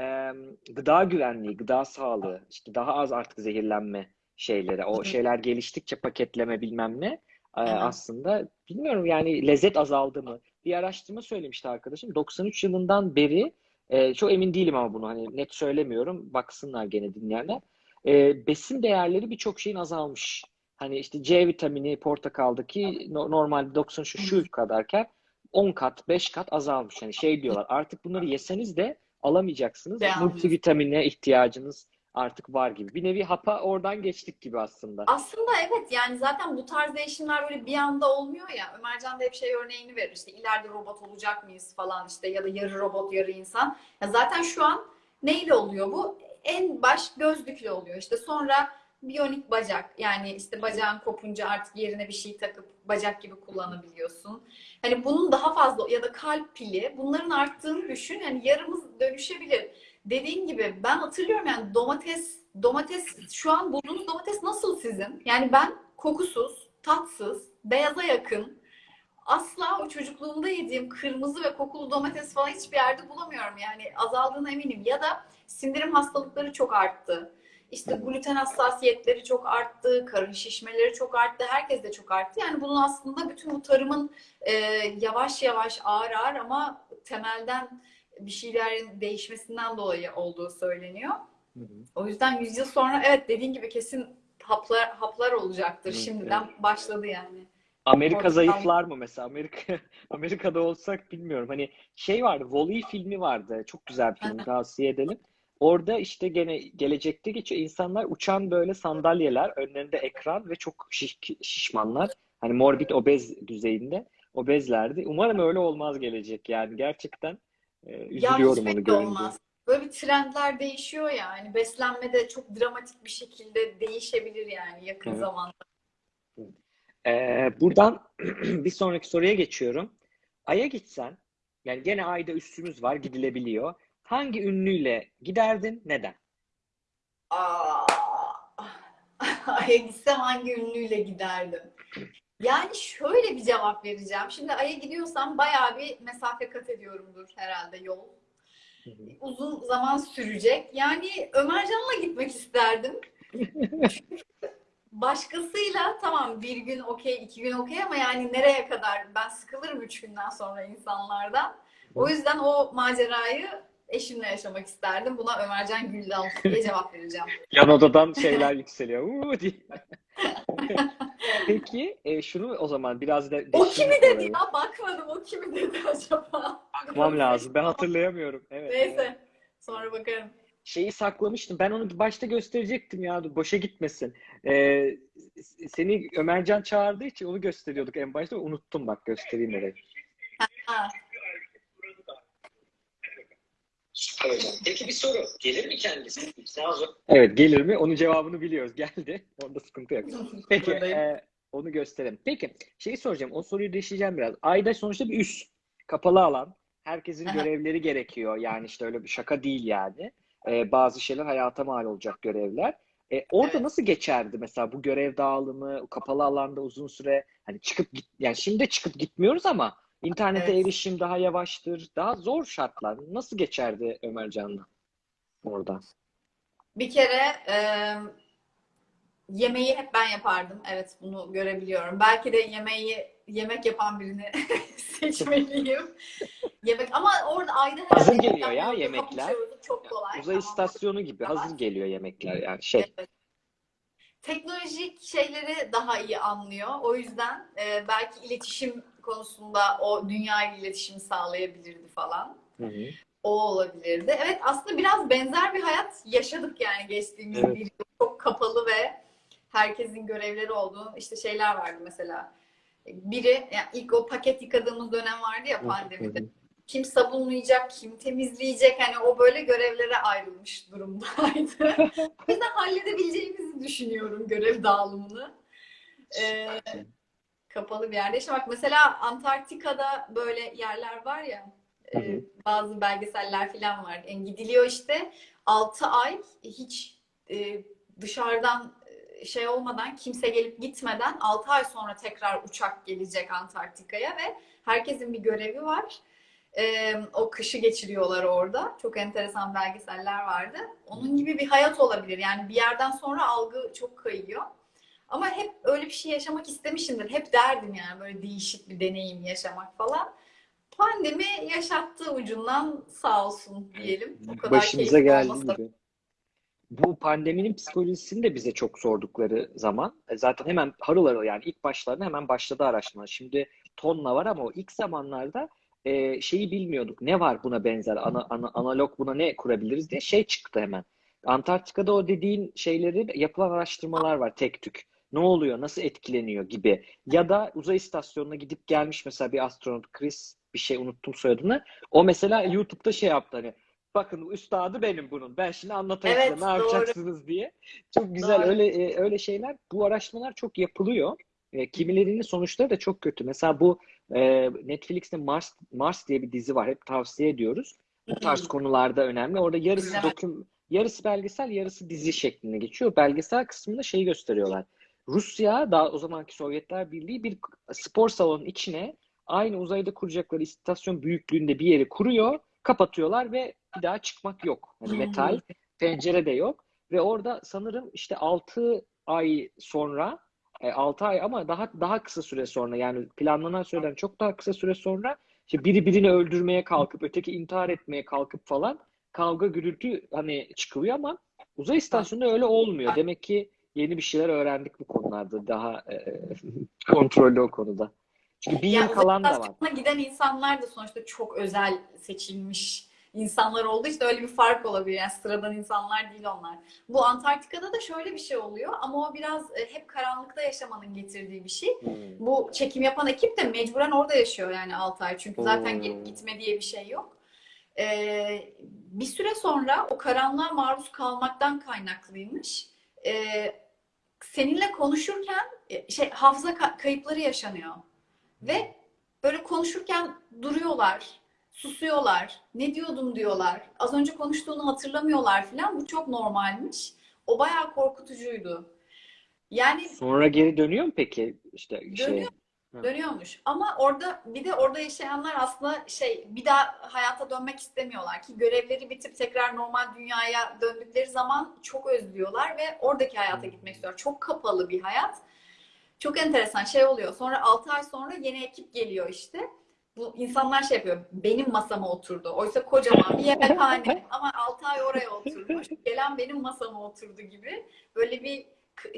Ee, gıda güvenliği, gıda sağlığı, işte daha az artık zehirlenme şeyleri, o şeyler geliştikçe paketleme bilmem ne e, aslında bilmiyorum yani lezzet azaldı mı? Bir araştırma söylemişti arkadaşım. 93 yılından beri e, çok emin değilim ama bunu hani net söylemiyorum. Baksınlar gene dinleyenler. E, besin değerleri birçok şeyin azalmış. Hani işte C vitamini portakaldaki no- normalde 93 şu kadarken 10 kat, 5 kat azalmış. Hani şey diyorlar artık bunları yeseniz de alamayacaksınız. Beğenmiyorsun. Multivitamine ihtiyacınız artık var gibi. Bir nevi hapa oradan geçtik gibi aslında. Aslında evet yani zaten bu tarz değişimler böyle bir anda olmuyor ya. Ömercan da hep şey örneğini verir işte ileride robot olacak mıyız falan işte ya da yarı robot yarı insan. Ya zaten şu an neyle oluyor bu? en baş gözlüklü oluyor. İşte sonra biyonik bacak yani işte bacağın kopunca artık yerine bir şey takıp bacak gibi kullanabiliyorsun. Hani bunun daha fazla ya da kalp pili bunların arttığını düşün. Yani yarımız dönüşebilir. Dediğin gibi ben hatırlıyorum yani domates domates şu an bulduğunuz domates nasıl sizin? Yani ben kokusuz, tatsız, beyaza yakın asla o çocukluğumda yediğim kırmızı ve kokulu domates falan hiçbir yerde bulamıyorum. Yani azaldığına eminim. Ya da sindirim hastalıkları çok arttı. İşte gluten hassasiyetleri çok arttı, karın şişmeleri çok arttı, herkes de çok arttı. Yani bunun aslında bütün bu tarımın e, yavaş yavaş ağır ağır ama temelden bir şeylerin değişmesinden dolayı olduğu söyleniyor. Hı hı. O yüzden 100 yıl sonra evet dediğin gibi kesin haplar haplar olacaktır. Hı, Şimdiden başladı yani. Amerika Portakal. zayıflar mı mesela? Amerika Amerika'da olsak bilmiyorum. Hani şey vardı, Wall-E filmi vardı. Çok güzel bir film, tavsiye edelim. Orada işte gene gelecekte geçiyor. İnsanlar uçan böyle sandalyeler, önlerinde ekran ve çok şiş- şişmanlar. Hani morbid obez düzeyinde. Obezlerdi. Umarım öyle olmaz gelecek yani. Gerçekten e, Ya üzülüyorum hiç onu görünce. olmaz. Böyle bir trendler değişiyor yani. Beslenmede çok dramatik bir şekilde değişebilir yani yakın Evet. zamanda. Ee, buradan bir sonraki soruya geçiyorum. Ay'a gitsen, yani gene Ay'da üssümüz var, gidilebiliyor. Hangi ünlüyle giderdin, neden? Aa, Ay'a gitsem hangi ünlüyle giderdim? Yani şöyle bir cevap vereceğim. Şimdi Ay'a gidiyorsam bayağı bir mesafe kat ediyorumdur herhalde yol. Uzun zaman sürecek. Yani Ömercan'la gitmek isterdim. Başkasıyla tamam bir gün okey, iki gün okey ama yani nereye kadar? Ben sıkılırım üç günden sonra insanlardan. O yüzden o macerayı eşimle yaşamak isterdim. Buna Ömercan Güldal diye cevap vereceğim. Yan odadan şeyler yükseliyor. Uuu diye. Peki, e, şunu o zaman biraz da O kimi dedi orayı. ya? Bakmadım. O kimi dedi acaba? Bakmam lazım. Ben hatırlayamıyorum. Evet. evet. Neyse. Sonra bakarım. Şeyi saklamıştım. Ben onu başta gösterecektim ya. Boşa gitmesin. Ee, seni Ömercan çağırdığı için onu gösteriyorduk en başta. Unuttum bak göstereyim orayı. Süper hocam. Peki bir soru. Gelir mi kendisi? Olun. Evet gelir mi? Onun cevabını biliyoruz. Geldi. Onda sıkıntı yok. Peki e, onu gösterelim. Peki şeyi soracağım. O soruyu değiştireceğim biraz. Ayda sonuçta bir üs. Kapalı alan. Herkesin Aha. görevleri gerekiyor. Yani işte öyle bir şaka değil yani. E, bazı şeyler hayata mal olacak görevler. E, orada Evet. nasıl geçerdi mesela bu görev dağılımı, kapalı alanda uzun süre hani çıkıp git yani şimdi de çıkıp gitmiyoruz ama internete Evet. erişim daha yavaştır. Daha zor şartlar. Nasıl geçerdi Ömercan'la orada? Bir kere e, yemeği hep ben yapardım. Evet bunu görebiliyorum. Belki de yemeği yemek yapan birini seçmeliyim. Yemek ama orada ayda her Hazır yemek geliyor ya yemekler. Çok kolay. Uzay Ama- istasyonu gibi hazır geliyor yemekler yani şey. Evet. Teknolojik şeyleri daha iyi anlıyor. O yüzden e, belki iletişim konusunda o dünya ile iletişim sağlayabilirdi falan. Hı hı. O olabilirdi. Evet aslında biraz benzer bir hayat yaşadık yani geçtiğimiz Evet. bir yıl. Çok kapalı ve herkesin görevleri olduğu işte şeyler vardı mesela. Biri yani ilk o paket yıkadığımız dönem vardı ya pandemide. Kim sabunlayacak, kim temizleyecek hani o böyle görevlere ayrılmış durumdaydı. o yüzden halledebileceğimizi düşünüyorum görev dağılımını. Ee, kapalı bir yerde yaşamak. Mesela Antarktika'da böyle yerler var ya e, bazı belgeseller falan var. Yani gidiliyor işte 6 ay hiç e, dışarıdan e, şey olmadan kimse gelip gitmeden 6 ay sonra tekrar uçak gelecek Antarktika'ya ve herkesin bir görevi var. E, o kışı geçiriyorlar orada. Çok enteresan belgeseller vardı. Onun gibi bir hayat olabilir. Yani bir yerden sonra algı çok kayıyor. Ama hep öyle bir şey yaşamak istemişimdir. Hep derdim yani böyle değişik bir deneyim yaşamak falan. Pandemi yaşattı ucundan sağ olsun diyelim. O kadar Başımıza olmasa- gibi. Bu pandeminin psikolojisini de bize çok sordukları zaman e, zaten hemen harıl harıl yani ilk başlarında hemen başladı araştırma. Şimdi tonla var ama o ilk zamanlarda e, şeyi bilmiyorduk. Ne var buna benzer? Ana, ana- analog buna ne kurabiliriz diye şey çıktı hemen. Antarktika'da o dediğin şeyleri yapılan araştırmalar var tek tük. Ne oluyor? Nasıl etkileniyor gibi. Ya da uzay istasyonuna gidip gelmiş mesela bir astronot Chris bir şey unuttum soyadını. O mesela YouTube'da şey yaptı hani bakın üstadı benim bunun. Ben şimdi anlatayım Evet, size ne doğru. yapacaksınız diye. Çok güzel Doğru. öyle e, öyle şeyler. Bu araştırmalar çok yapılıyor. E, kimilerinin sonuçları da çok kötü. Mesela bu e, Netflix'te Mars Mars diye bir dizi var. Hep tavsiye ediyoruz. Bu tarz konularda önemli. Orada yarısı İzlemedim. doküm yarısı belgesel, yarısı dizi şeklinde geçiyor. Belgesel kısmında şeyi gösteriyorlar. Rusya, daha o zamanki Sovyetler Birliği bir spor salonunun içine aynı uzayda kuracakları istasyon büyüklüğünde bir yeri kuruyor, kapatıyorlar ve bir daha çıkmak yok. Hani metal, pencere de yok. Ve orada sanırım işte 6 ay sonra, 6 ay ama daha daha kısa süre sonra yani planlanan süreden çok daha kısa süre sonra işte biri birini öldürmeye kalkıp öteki intihar etmeye kalkıp falan kavga gürültü hani çıkılıyor ama uzay istasyonunda öyle olmuyor. Demek ki yeni bir şeyler öğrendik bu konularda. Daha e, kontrollü o konuda. Çünkü bir yıl Yani kalan da var. giden insanlar da sonuçta çok özel seçilmiş insanlar olduğu için öyle bir fark olabilir. Yani sıradan insanlar değil onlar. Bu Antarktika'da da şöyle bir şey oluyor ama o biraz e, hep karanlıkta yaşamanın getirdiği bir şey. Hmm. Bu çekim yapan ekip de mecburen orada yaşıyor yani 6 ay. Çünkü zaten Hmm. gelip gitme diye bir şey yok. Ee, bir süre sonra o karanlığa maruz kalmaktan kaynaklıymış. Ee, seninle konuşurken e, şey hafıza ka- kayıpları yaşanıyor. Ve böyle konuşurken duruyorlar, susuyorlar, ne diyordum diyorlar. Az önce konuştuğunu hatırlamıyorlar falan. Bu çok normalmiş. O bayağı korkutucuydu. Yani Sonra geri dönüyor mu peki? İşte şey, Dönüyor. Dönüyormuş. Ama orada bir de orada yaşayanlar aslında şey bir daha hayata dönmek istemiyorlar ki görevleri bitip tekrar normal dünyaya döndükleri zaman çok özlüyorlar ve oradaki hayata gitmek istiyorlar. Çok kapalı bir hayat. Çok enteresan şey oluyor. Sonra 6 ay sonra yeni ekip geliyor işte. Bu insanlar şey yapıyor. Benim masama oturdu. Oysa kocaman bir yemekhane ama 6 ay oraya oturmuş. Gelen benim masama oturdu gibi. Böyle bir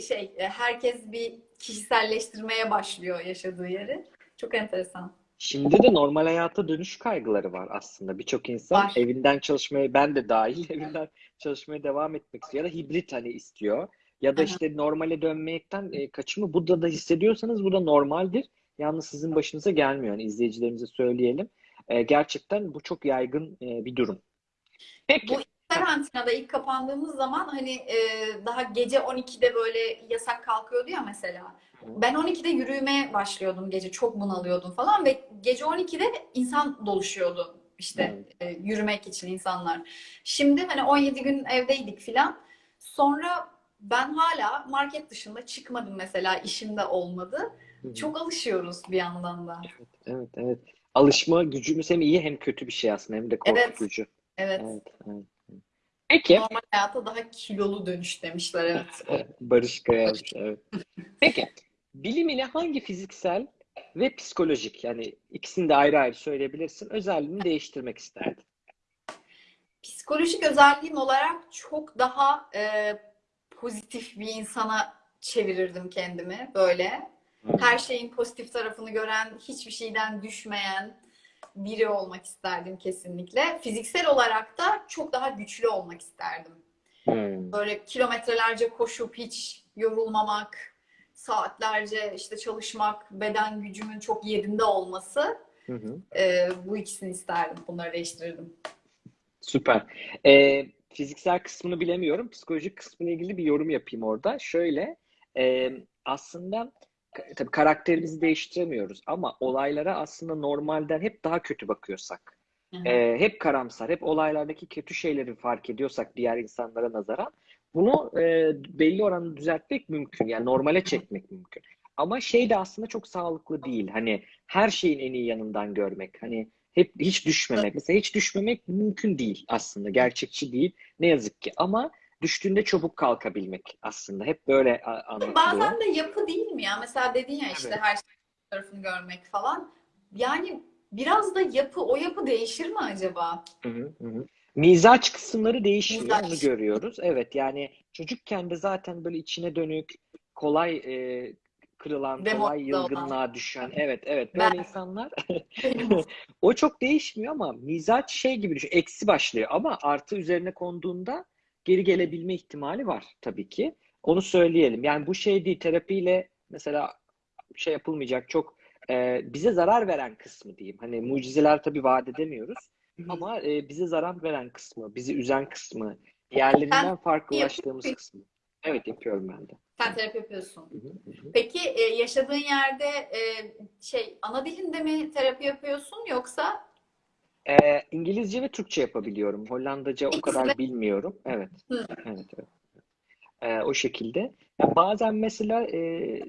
şey e, herkes bir kişiselleştirmeye başlıyor yaşadığı yeri. Çok enteresan. Şimdi de normal hayata dönüş kaygıları var aslında. Birçok insan Var. evinden çalışmaya, ben de dahil evinden çalışmaya devam etmek istiyor ya da hibrit hani istiyor. Ya da Aha. işte normale dönmekten e, kaçımı bu da da hissediyorsanız bu da normaldir. Yalnız sizin başınıza gelmiyor. Yani izleyicilerimize söyleyelim. E, gerçekten bu çok yaygın e, bir durum. Peki. Bu karantinada ilk kapandığımız zaman hani e, daha gece 12'de böyle yasak kalkıyordu ya mesela. Ben 12'de yürümeye başlıyordum gece. Çok bunalıyordum falan ve gece 12'de insan doluşuyordu işte e, yürümek için insanlar. Şimdi hani 17 gün evdeydik filan. Sonra ben hala market dışında çıkmadım mesela işimde olmadı. Çok alışıyoruz bir yandan da. Evet, evet. Alışma gücümüz hem iyi hem kötü bir şey aslında hem de Evet. korkutucu. Evet. Evet, evet. Peki. Normal hayata daha kilolu dönüş demişler evet. Barış Kaya yazmış, evet. Peki, bilim ile hangi fiziksel ve psikolojik yani ikisini de ayrı ayrı söyleyebilirsin özelliğini değiştirmek isterdin? Psikolojik özelliğim olarak çok daha e, pozitif bir insana çevirirdim kendimi böyle. Her şeyin pozitif tarafını gören, hiçbir şeyden düşmeyen biri olmak isterdim kesinlikle. Fiziksel olarak da çok daha güçlü olmak isterdim. Hmm. Böyle kilometrelerce koşup hiç yorulmamak, saatlerce işte çalışmak, beden gücümün çok yerinde olması. Hı hı. e, bu ikisini isterdim. Bunları değiştirirdim. Süper. Ee, fiziksel kısmını bilemiyorum. Psikolojik kısmıyla ilgili bir yorum yapayım orada. Şöyle, e, aslında tabii karakterimizi değiştiremiyoruz ama olaylara aslında normalden hep daha kötü bakıyorsak, e, hep karamsar, hep olaylardaki kötü şeyleri fark ediyorsak diğer insanlara nazaran bunu e, belli oranda düzeltmek mümkün. Yani normale çekmek mümkün. Ama şey de aslında çok sağlıklı değil. Hani her şeyin en iyi yanından görmek. Hani hep hiç düşmemek. Mesela hiç düşmemek mümkün değil aslında. Gerçekçi değil. Ne yazık ki. Ama düştüğünde çabuk kalkabilmek aslında. Hep böyle anlatılıyor. Bazen de yapı değil mi ya? Mesela dedin ya işte Evet. her şeyin tarafını görmek falan. Yani biraz da yapı, o yapı değişir mi acaba? Hı hı, hı. Mizaç kısımları değişmiyor, Mizaç. onu görüyoruz. Evet yani çocukken de zaten böyle içine dönük, kolay e, kırılan, Demoralize kolay olan. yılgınlığa düşen. Evet, evet böyle Ben- insanlar. O çok değişmiyor ama mizaç şey gibi düşün. Eksi başlıyor ama artı üzerine konduğunda geri gelebilme ihtimali var tabii ki. Onu söyleyelim. Yani bu şey değil, terapiyle mesela şey yapılmayacak çok e, bize zarar veren kısmı diyeyim. Hani mucizeler tabii vaat edemiyoruz. Ama e, bize zarar veren kısmı, bizi üzen kısmı, diğerlerinden farklılaştığımız kısmı. Evet yapıyorum ben de. Sen terapi yapıyorsun. Hı hı, hı hı. Peki e, yaşadığın yerde e, şey ana dilinde mi terapi yapıyorsun yoksa Ee, İngilizce ve Türkçe yapabiliyorum. Hollandaca o kadar bilmiyorum. Evet. Evet, evet. Ee, o şekilde. Ya bazen mesela e,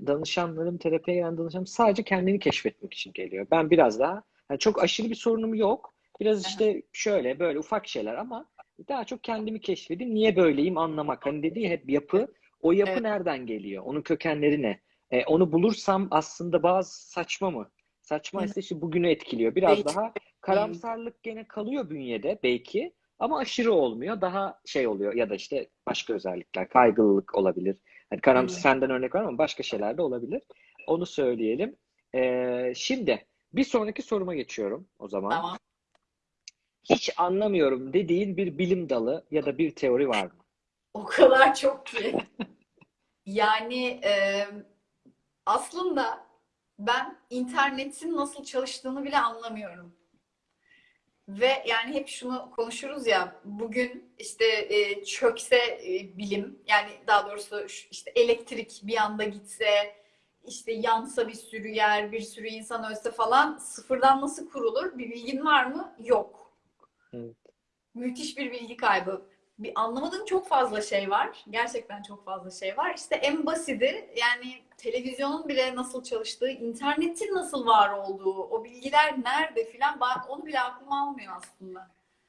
danışanlarım, terapiye gelen danışanlarım sadece kendini keşfetmek için geliyor. Ben biraz daha, yani çok aşırı bir sorunum yok. Biraz işte şöyle böyle ufak şeyler ama daha çok kendimi keşfedeyim. Niye böyleyim anlamak. Hani dediği hep yapı. O yapı Evet. nereden geliyor? Onun kökenleri ne? E, onu bulursam aslında bazı saçma mı? Saçma ise işte bugünü etkiliyor. Biraz Belki. daha karamsarlık gene kalıyor bünyede belki ama aşırı olmuyor. Daha şey oluyor ya da işte başka özellikler, kaygılılık olabilir. Hani karamsar Hı. senden örnek var ama başka şeyler de olabilir. Onu söyleyelim. Ee, şimdi bir sonraki soruma geçiyorum o zaman. tamam. Hiç anlamıyorum dediğin bir bilim dalı ya da bir teori var mı? O kadar çok ki. Yani e, aslında ben internetin nasıl çalıştığını bile anlamıyorum. Ve yani hep şunu konuşuruz ya bugün işte e, çökse e, bilim yani daha doğrusu işte elektrik bir anda gitse işte yansa bir sürü yer bir sürü insan ölse falan sıfırdan nasıl kurulur bir bilgin var mı? Yok. Evet. Müthiş bir bilgi kaybı. Bir anlamadığım çok fazla şey var. Gerçekten çok fazla şey var. İşte en basiti yani televizyonun bile nasıl çalıştığı, internetin nasıl var olduğu, o bilgiler nerede filan onu bile aklıma almıyor aslında.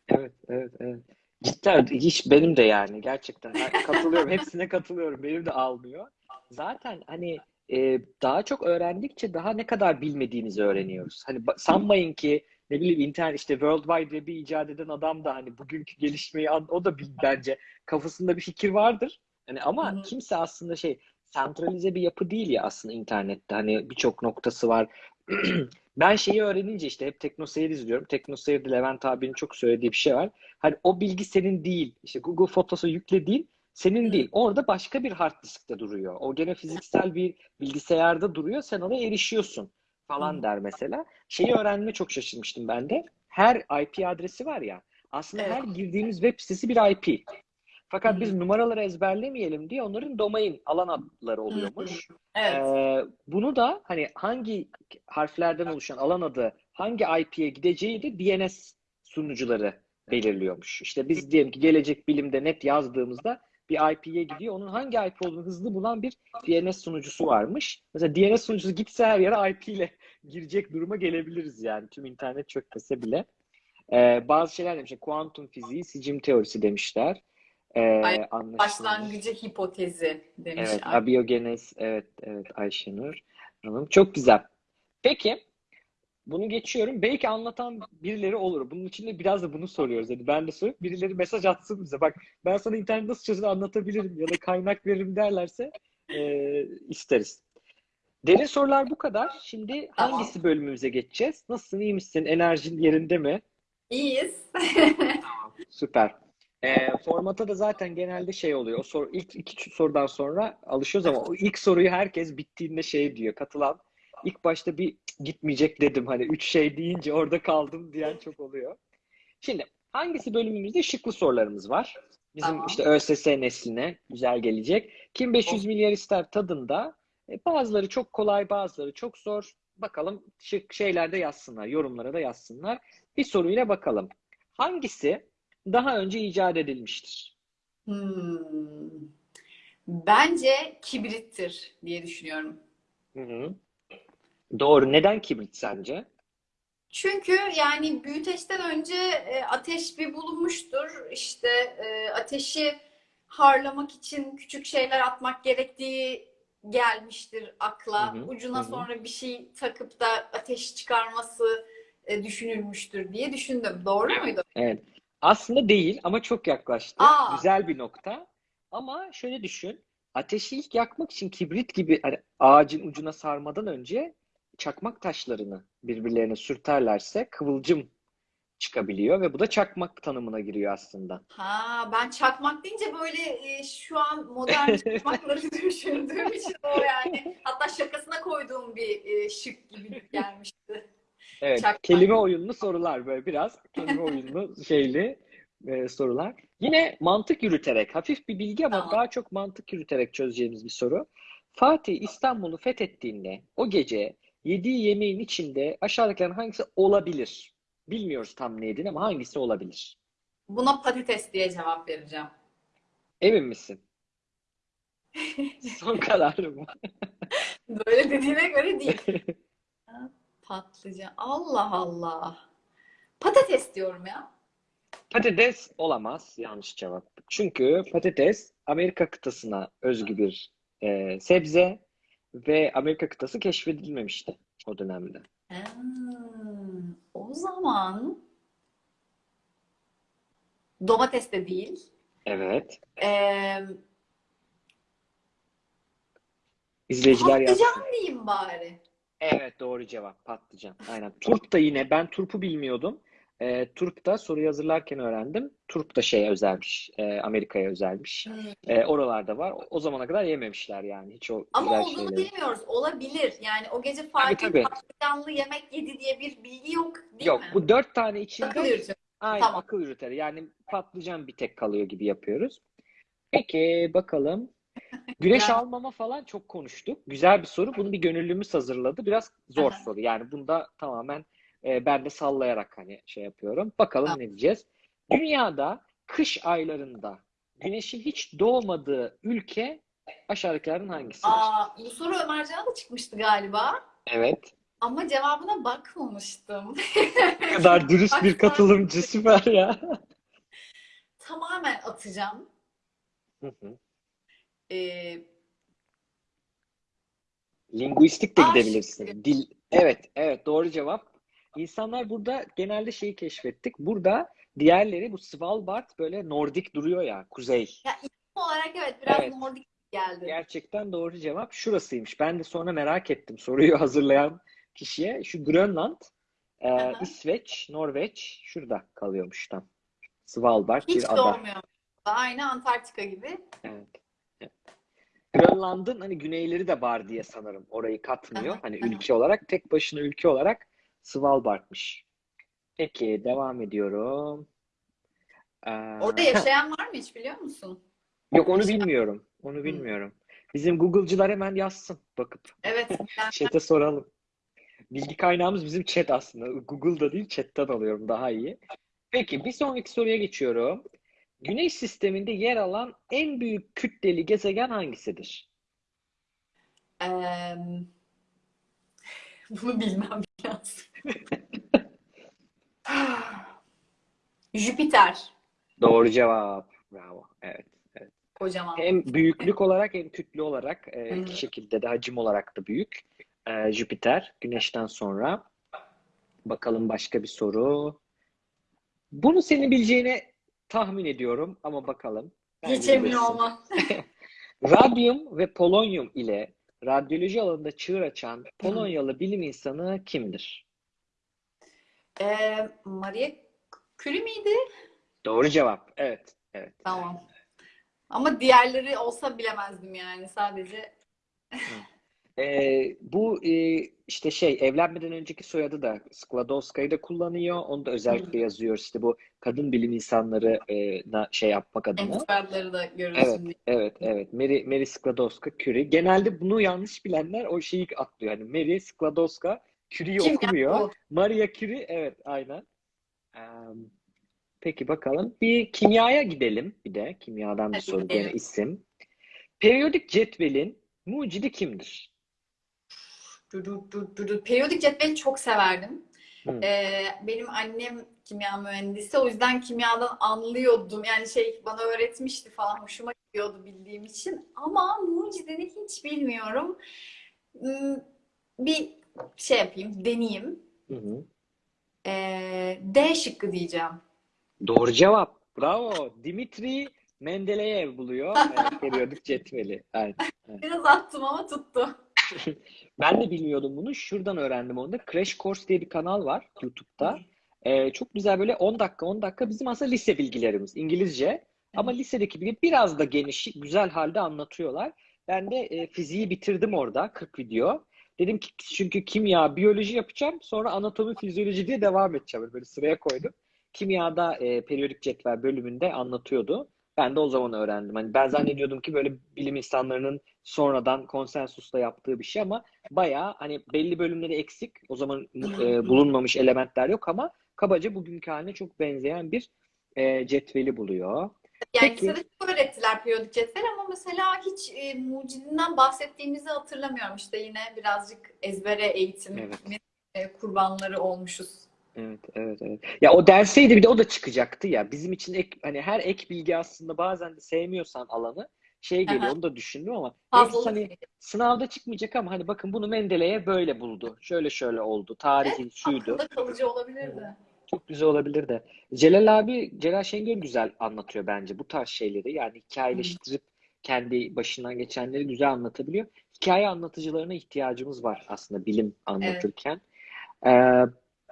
Evet, evet, evet. Cidden hiç benim de yani gerçekten katılıyorum. Hepsine katılıyorum. Benim de almıyor. Zaten hani e, daha çok öğrendikçe daha ne kadar bilmediğimizi öğreniyoruz. Hani sanmayın ki ne bileyim internet işte World Wide Web'i icat eden adam da hani bugünkü gelişmeyi o da bence kafasında bir fikir vardır. Hani ama kimse aslında şey sentralize bir yapı değil ya aslında internette. Hani birçok noktası var. Ben şeyi öğrenince işte hep TeknoSeyir izliyorum. TeknoSeyir'de Levent abinin çok söylediği bir şey var. Hani o bilgi senin değil. İşte Google Photos'a yüklediğin senin Hı. değil. Orada başka bir hard diskte duruyor. O gene fiziksel bir bilgisayarda duruyor. Sen oraya erişiyorsun falan der mesela. Şeyi öğrenme çok şaşırmıştım ben de. Her IP adresi var ya. Aslında her girdiğimiz web sitesi bir IP. Fakat biz numaraları ezberlemeyelim diye onların domain alan adları oluyormuş. Evet. Ee, bunu da hani hangi harflerden oluşan alan adı hangi IP'ye gideceği de DNS sunucuları belirliyormuş. İşte biz diyelim ki gelecek bilimde net yazdığımızda bir IP'ye gidiyor. Onun hangi IP olduğunu hızlı bulan bir DNS sunucusu varmış. Mesela DNS sunucusu gitse her yere IP ile girecek duruma gelebiliriz yani. Tüm internet çökmese bile. Ee, bazı şeyler demişler. Kuantum fiziği, sicim teorisi demişler. Ee, Ay. Başlangıcı hipotezi demiş. Evet, abiyogenez. Evet, evet Ayşenur Hanım. Çok güzel. Peki, bunu geçiyorum. Belki anlatan birileri olur. Bunun için de biraz da bunu soruyoruz. Hani ben de soruyorum. Birileri mesaj atsın bize. Bak ben sana internet nasıl çözülür anlatabilirim ya da kaynak veririm derlerse e, isteriz. Derin sorular bu kadar. Şimdi hangisi bölümümüze geçeceğiz? Nasılsın, iyi misin? Enerjin yerinde mi? İyiyiz. Süper. Ee, formata da zaten genelde şey oluyor. O soru ilk iki sorudan sonra alışıyoruz ama o ilk soruyu herkes bittiğinde şey diyor. Katılan ilk başta bir gitmeyecek dedim. Hani üç şey deyince orada kaldım diyen çok oluyor. Şimdi hangisi bölümümüzde şıklı sorularımız var. Bizim Tamam. işte ÖSS nesline güzel gelecek. Kim 500 milyar ister tadında. E, bazıları çok kolay, bazıları çok zor. Bakalım şık şeylerde yazsınlar, yorumlara da yazsınlar. Bir soruyla bakalım. Hangisi daha önce icat edilmiştir? Hmm. Bence kibrittir diye düşünüyorum. Hı hı. Doğru. Neden kibrit sence? Çünkü yani büyüteçten önce e, ateş bir bulunmuştur. İşte e, ateşi harlamak için küçük şeyler atmak gerektiği gelmiştir akla. Hı hı, Ucuna hı sonra bir şey takıp da ateş çıkarması e, düşünülmüştür diye düşündüm. Doğru muydu? Evet. Aslında değil ama çok yaklaştı. Aa. Güzel bir nokta. Ama şöyle düşün. Ateşi ilk yakmak için kibrit gibi hani ağacın ucuna sarmadan önce çakmak taşlarını birbirlerine sürterlerse kıvılcım çıkabiliyor ve bu da çakmak tanımına giriyor aslında. Ha, ben çakmak deyince böyle e, şu an modern çakmakları düşündüğüm için o yani. Hatta şakasına koyduğum bir e, şık gibi gelmişti. Evet, Çakmak. kelime oyunlu sorular böyle biraz kelime oyunlu şeyli e, sorular. Yine mantık yürüterek, hafif bir bilgi ama Tamam. daha çok mantık yürüterek çözeceğimiz bir soru. Fatih İstanbul'u fethettiğinde o gece yediği yemeğin içinde aşağıdakilerin hangisi olabilir? Bilmiyoruz tam ne yediğini ama hangisi olabilir? Buna patates diye cevap vereceğim. Emin misin? Son kararım? Böyle dediğine göre değil. Patlıcan. Allah Allah. Patates diyorum ya. Patates olamaz. Yanlış cevap. Çünkü patates Amerika kıtasına özgü bir e, sebze ve Amerika kıtası keşfedilmemişti o dönemde. Hmm, o zaman domates de değil. Evet. Ee, İzleyiciler yazsın. patlıcan diyeyim bari. Evet doğru cevap patlıcan. Aynen. Turp da yine ben turpu bilmiyordum. E, turp da soruyu hazırlarken öğrendim. Turp da şeye özelmiş. e, Amerika'ya özelmiş. Hmm. E, oralarda var. O zamana kadar yememişler yani. Hiç o Ama olduğunu şeyleri. bilmiyoruz. Olabilir. Yani o gece Fatih patlıcanlı yemek yedi diye bir bilgi yok değil Yok mi? bu dört tane içinde Akıl yürütüyor. Aynen Tamam. akıl yürüter. Yani patlıcan bir tek kalıyor gibi yapıyoruz. Peki bakalım. Güneş Ya. almama falan çok konuştuk. Güzel bir soru. Bunu bir gönüllümüz hazırladı. Biraz zor Aha. soru. Yani bunda tamamen e, ben de sallayarak hani şey yapıyorum. Bakalım Tamam. ne diyeceğiz. Dünyada kış aylarında güneşin hiç doğmadığı ülke aşağıdakilerden hangisidir? Aa, bu soru Ömercan'a da çıkmıştı galiba. Evet. Ama cevabına bakmamıştım. Ne kadar dürüst bir katılımcı. Süper ya. Tamamen atacağım. Hı hı. Ee, Linguistik de A gidebilirsin. Dil. Evet, evet doğru cevap. İnsanlar burada genelde şeyi keşfettik. Burada diğerleri bu Svalbard böyle Nordik duruyor ya, kuzey. olarak evet biraz Evet. Nordik geldi. Gerçekten doğru cevap şurasıymış. Ben de sonra merak ettim soruyu hazırlayan kişiye. Şu Grönland, e, Aha. İsveç, Norveç şurada kalıyormuş tam. Svalbard Hiç bir ada. doğmuyor. Aynı Antarktika gibi. Evet. Grönland'ın hani güneyleri de var diye sanırım. Orayı katmıyor. Hani ülke olarak tek başına ülke olarak Svalbard'mış. Peki devam ediyorum. Ee, Orada yaşayan var mı hiç biliyor musun? Yok onu bilmiyorum. Onu bilmiyorum. Bizim Google'cılar hemen yazsın bakıp. Evet. Chat'e soralım. Bilgi kaynağımız bizim chat aslında. Google'da değil chat'ten alıyorum daha iyi. Peki bir sonraki soruya geçiyorum. Güneş sisteminde yer alan en büyük kütleli gezegen hangisidir? Eee, bunu bilmem lazım. Jüpiter. Doğru cevap. Bravo. Evet. Kocaman. Hem büyüklük olarak hem kütle olarak e, iki şekilde de hacim olarak da büyük. E, Jüpiter Güneş'ten sonra. Bakalım başka bir soru. Bunu senin bileceğini tahmin ediyorum ama bakalım. Bilirsin. olmam. Radyum ve polonyum ile radyoloji alanında çığır açan Polonyalı bilim insanı kimdir? Eee Marie Curie miydi? Doğru cevap. Evet. Evet. Tamam. Ama diğerleri olsa bilemezdim yani. Sadece Ee, bu e, işte şey evlenmeden önceki soyadı da Skłodowska'yı da kullanıyor. Onu da özellikle yazıyor işte bu kadın bilim insanları e, na- şey yapmak adına. enstitülerleri da Evet, görürsün diye. evet, evet. Mary, Mary Skłodowska Curie. Genelde bunu yanlış bilenler o şeyi atlıyor. Hani Mary Skłodowska Curie'yi Kim okumuyor. o? Maria Curie evet aynen. Ee, peki bakalım. Bir kimyaya gidelim bir de. Kimyadan bir Hadi soru gene isim. Periyodik cetvelin mucidi kimdir? Periyodik cetveli çok severdim. Hı. Ee, benim annem kimya mühendisi. O yüzden kimyadan anlıyordum. Yani şey bana öğretmişti falan. Hoşuma gidiyordu bildiğim için. Ama mucidini hiç bilmiyorum. Hmm, Bir şey yapayım, deneyeyim. Hı hı. Ee, D şıkkı diyeceğim. Doğru cevap. Bravo. Dimitri Mendeleyev buluyor e, periyodik cetveli. Aynen. Biraz attım ama tuttu. Ben de bilmiyordum bunu. Şuradan öğrendim onu da. Crash Course diye bir kanal var YouTube'da. Ee, çok güzel böyle 10 dakika 10 dakika bizim aslında lise bilgilerimiz İngilizce. Ama lisedeki gibi biraz da geniş, güzel halde anlatıyorlar. Ben de e, fiziği bitirdim orada 40 video. Dedim ki çünkü kimya, biyoloji yapacağım. Sonra anatomi, fizyoloji diye devam edeceğim. Böyle sıraya koydum. Kimyada e, periyodik cetvel bölümünde anlatıyordu. Ben de o zaman öğrendim. Hani ben zannediyordum ki böyle bilim insanlarının sonradan konsensusla yaptığı bir şey ama bayağı hani belli bölümleri eksik. O zaman e, bulunmamış elementler yok ama kabaca bugünkü haline çok benzeyen bir e, cetveli buluyor. Yani Peki. lisede çok öğrettiler periyodik cetvel ama mesela hiç e, mucidinden bahsettiğimizi hatırlamıyorum. İşte yine birazcık ezbere eğitimin Evet. e, kurbanları olmuşuz. Evet, evet, evet. Ya o derseydi bir de o da çıkacaktı ya. Bizim için ek, hani her ek bilgi aslında bazen de sevmiyorsan alanı şey geliyor Aha. onu da düşündüm ama Fazlalık hani sınavda çıkmayacak ama hani bakın bunu Mendeleev böyle buldu. Şöyle şöyle oldu. Tarihi şuydu. akılda kalıcı olabilirdi. Çok güzel olabilir de. Celal abi, Celal Şengör güzel anlatıyor bence bu tarz şeyleri. Yani hikayeleştirip kendi başından geçenleri güzel anlatabiliyor. Hikaye anlatıcılarına ihtiyacımız var aslında bilim anlatırken. Ee,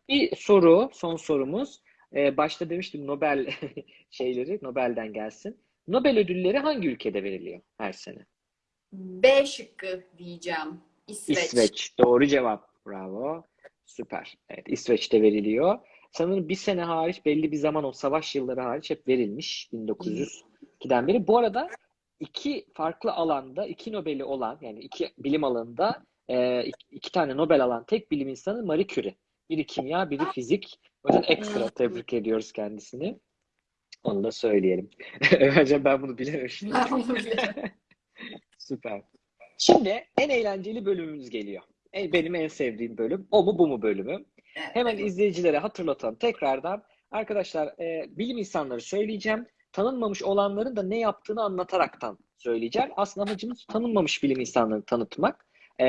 bir soru, son sorumuz. Ee, başta demiştim Nobel şeyleri, Nobel'den gelsin. Nobel ödülleri hangi ülkede veriliyor her sene? B şıkkı diyeceğim. İsveç. İsveç. Doğru cevap. Bravo. Süper. Evet, İsveç'te veriliyor. Sanırım bir sene hariç belli bir zaman o savaş yılları hariç hep verilmiş 1902'den beri. Bu arada iki farklı alanda iki Nobel'i olan yani iki bilim alanında e, iki, iki tane Nobel alan tek bilim insanı Marie Curie. Biri kimya, biri fizik. O yüzden ekstra tebrik ediyoruz kendisini. Onu da söyleyelim. Bence ben bunu bilememiştim. Süper. Şimdi en eğlenceli bölümümüz geliyor. En- Benim en sevdiğim bölüm. O mu bu mu bölümü. Hemen izleyicilere hatırlatalım tekrardan. Arkadaşlar e, bilim insanları söyleyeceğim. Tanınmamış olanların da ne yaptığını anlataraktan söyleyeceğim. Aslında amacımız tanınmamış bilim insanlarını tanıtmak. E,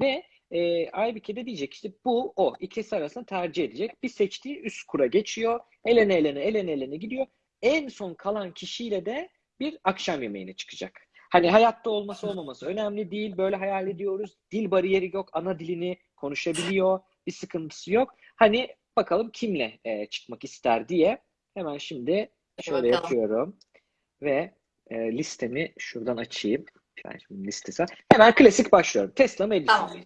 ve e, Aybike de diyecek işte bu o. ikisi arasında tercih edecek. Bir seçtiği üst kura geçiyor. Elene elene elene elene gidiyor. En son kalan kişiyle de bir akşam yemeğine çıkacak. Hani hayatta olması olmaması önemli değil. Böyle hayal ediyoruz. Dil bariyeri yok. Ana dilini konuşabiliyor. Bir sıkıntısı yok. Hani bakalım kimle e, çıkmak ister diye. Hemen şimdi şöyle bakalım. yapıyorum. Ve e, listemi şuradan açayım. Ben şimdi listesi. Hemen klasik başlıyorum. Tesla mı Edison? Tamam.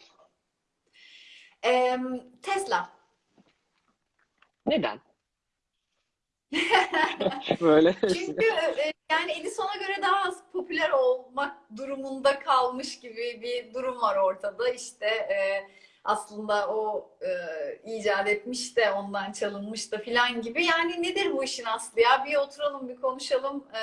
Tesla. Neden? Böyle. Çünkü e, yani Edison'a göre daha az popüler olmak durumunda kalmış gibi bir durum var ortada. İşte e, aslında o e, icat etmiş de ondan çalınmış da filan gibi. Yani nedir bu işin aslı ya? Bir oturalım bir konuşalım e,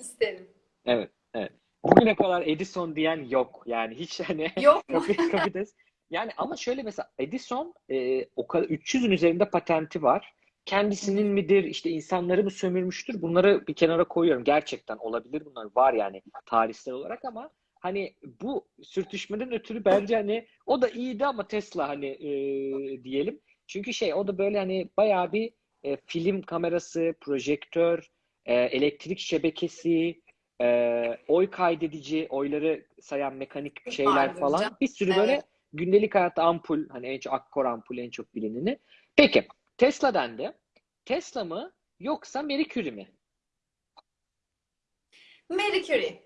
isterim. Evet, evet. Bugüne kadar Edison diyen yok. Yani hiç hani Yok mu? Yani ama şöyle mesela Edison e, o kadar 300'ün üzerinde patenti var. Kendisinin midir işte insanları mı sömürmüştür? Bunları bir kenara koyuyorum. Gerçekten olabilir bunlar var yani tarihsel olarak ama hani bu sürtüşmeden ötürü bence hani o da iyiydi ama Tesla hani e, diyelim. Çünkü şey o da böyle hani bayağı bir e, film kamerası, projektör, e, elektrik şebekesi, e, oy kaydedici, oyları sayan mekanik şeyler falan. Bir sürü böyle Evet. Gündelik hayatta ampul, hani en çok akkor ampul en çok bilineni. Peki Tesla dendi. Tesla mı yoksa Marie Curie mi? Marie Curie.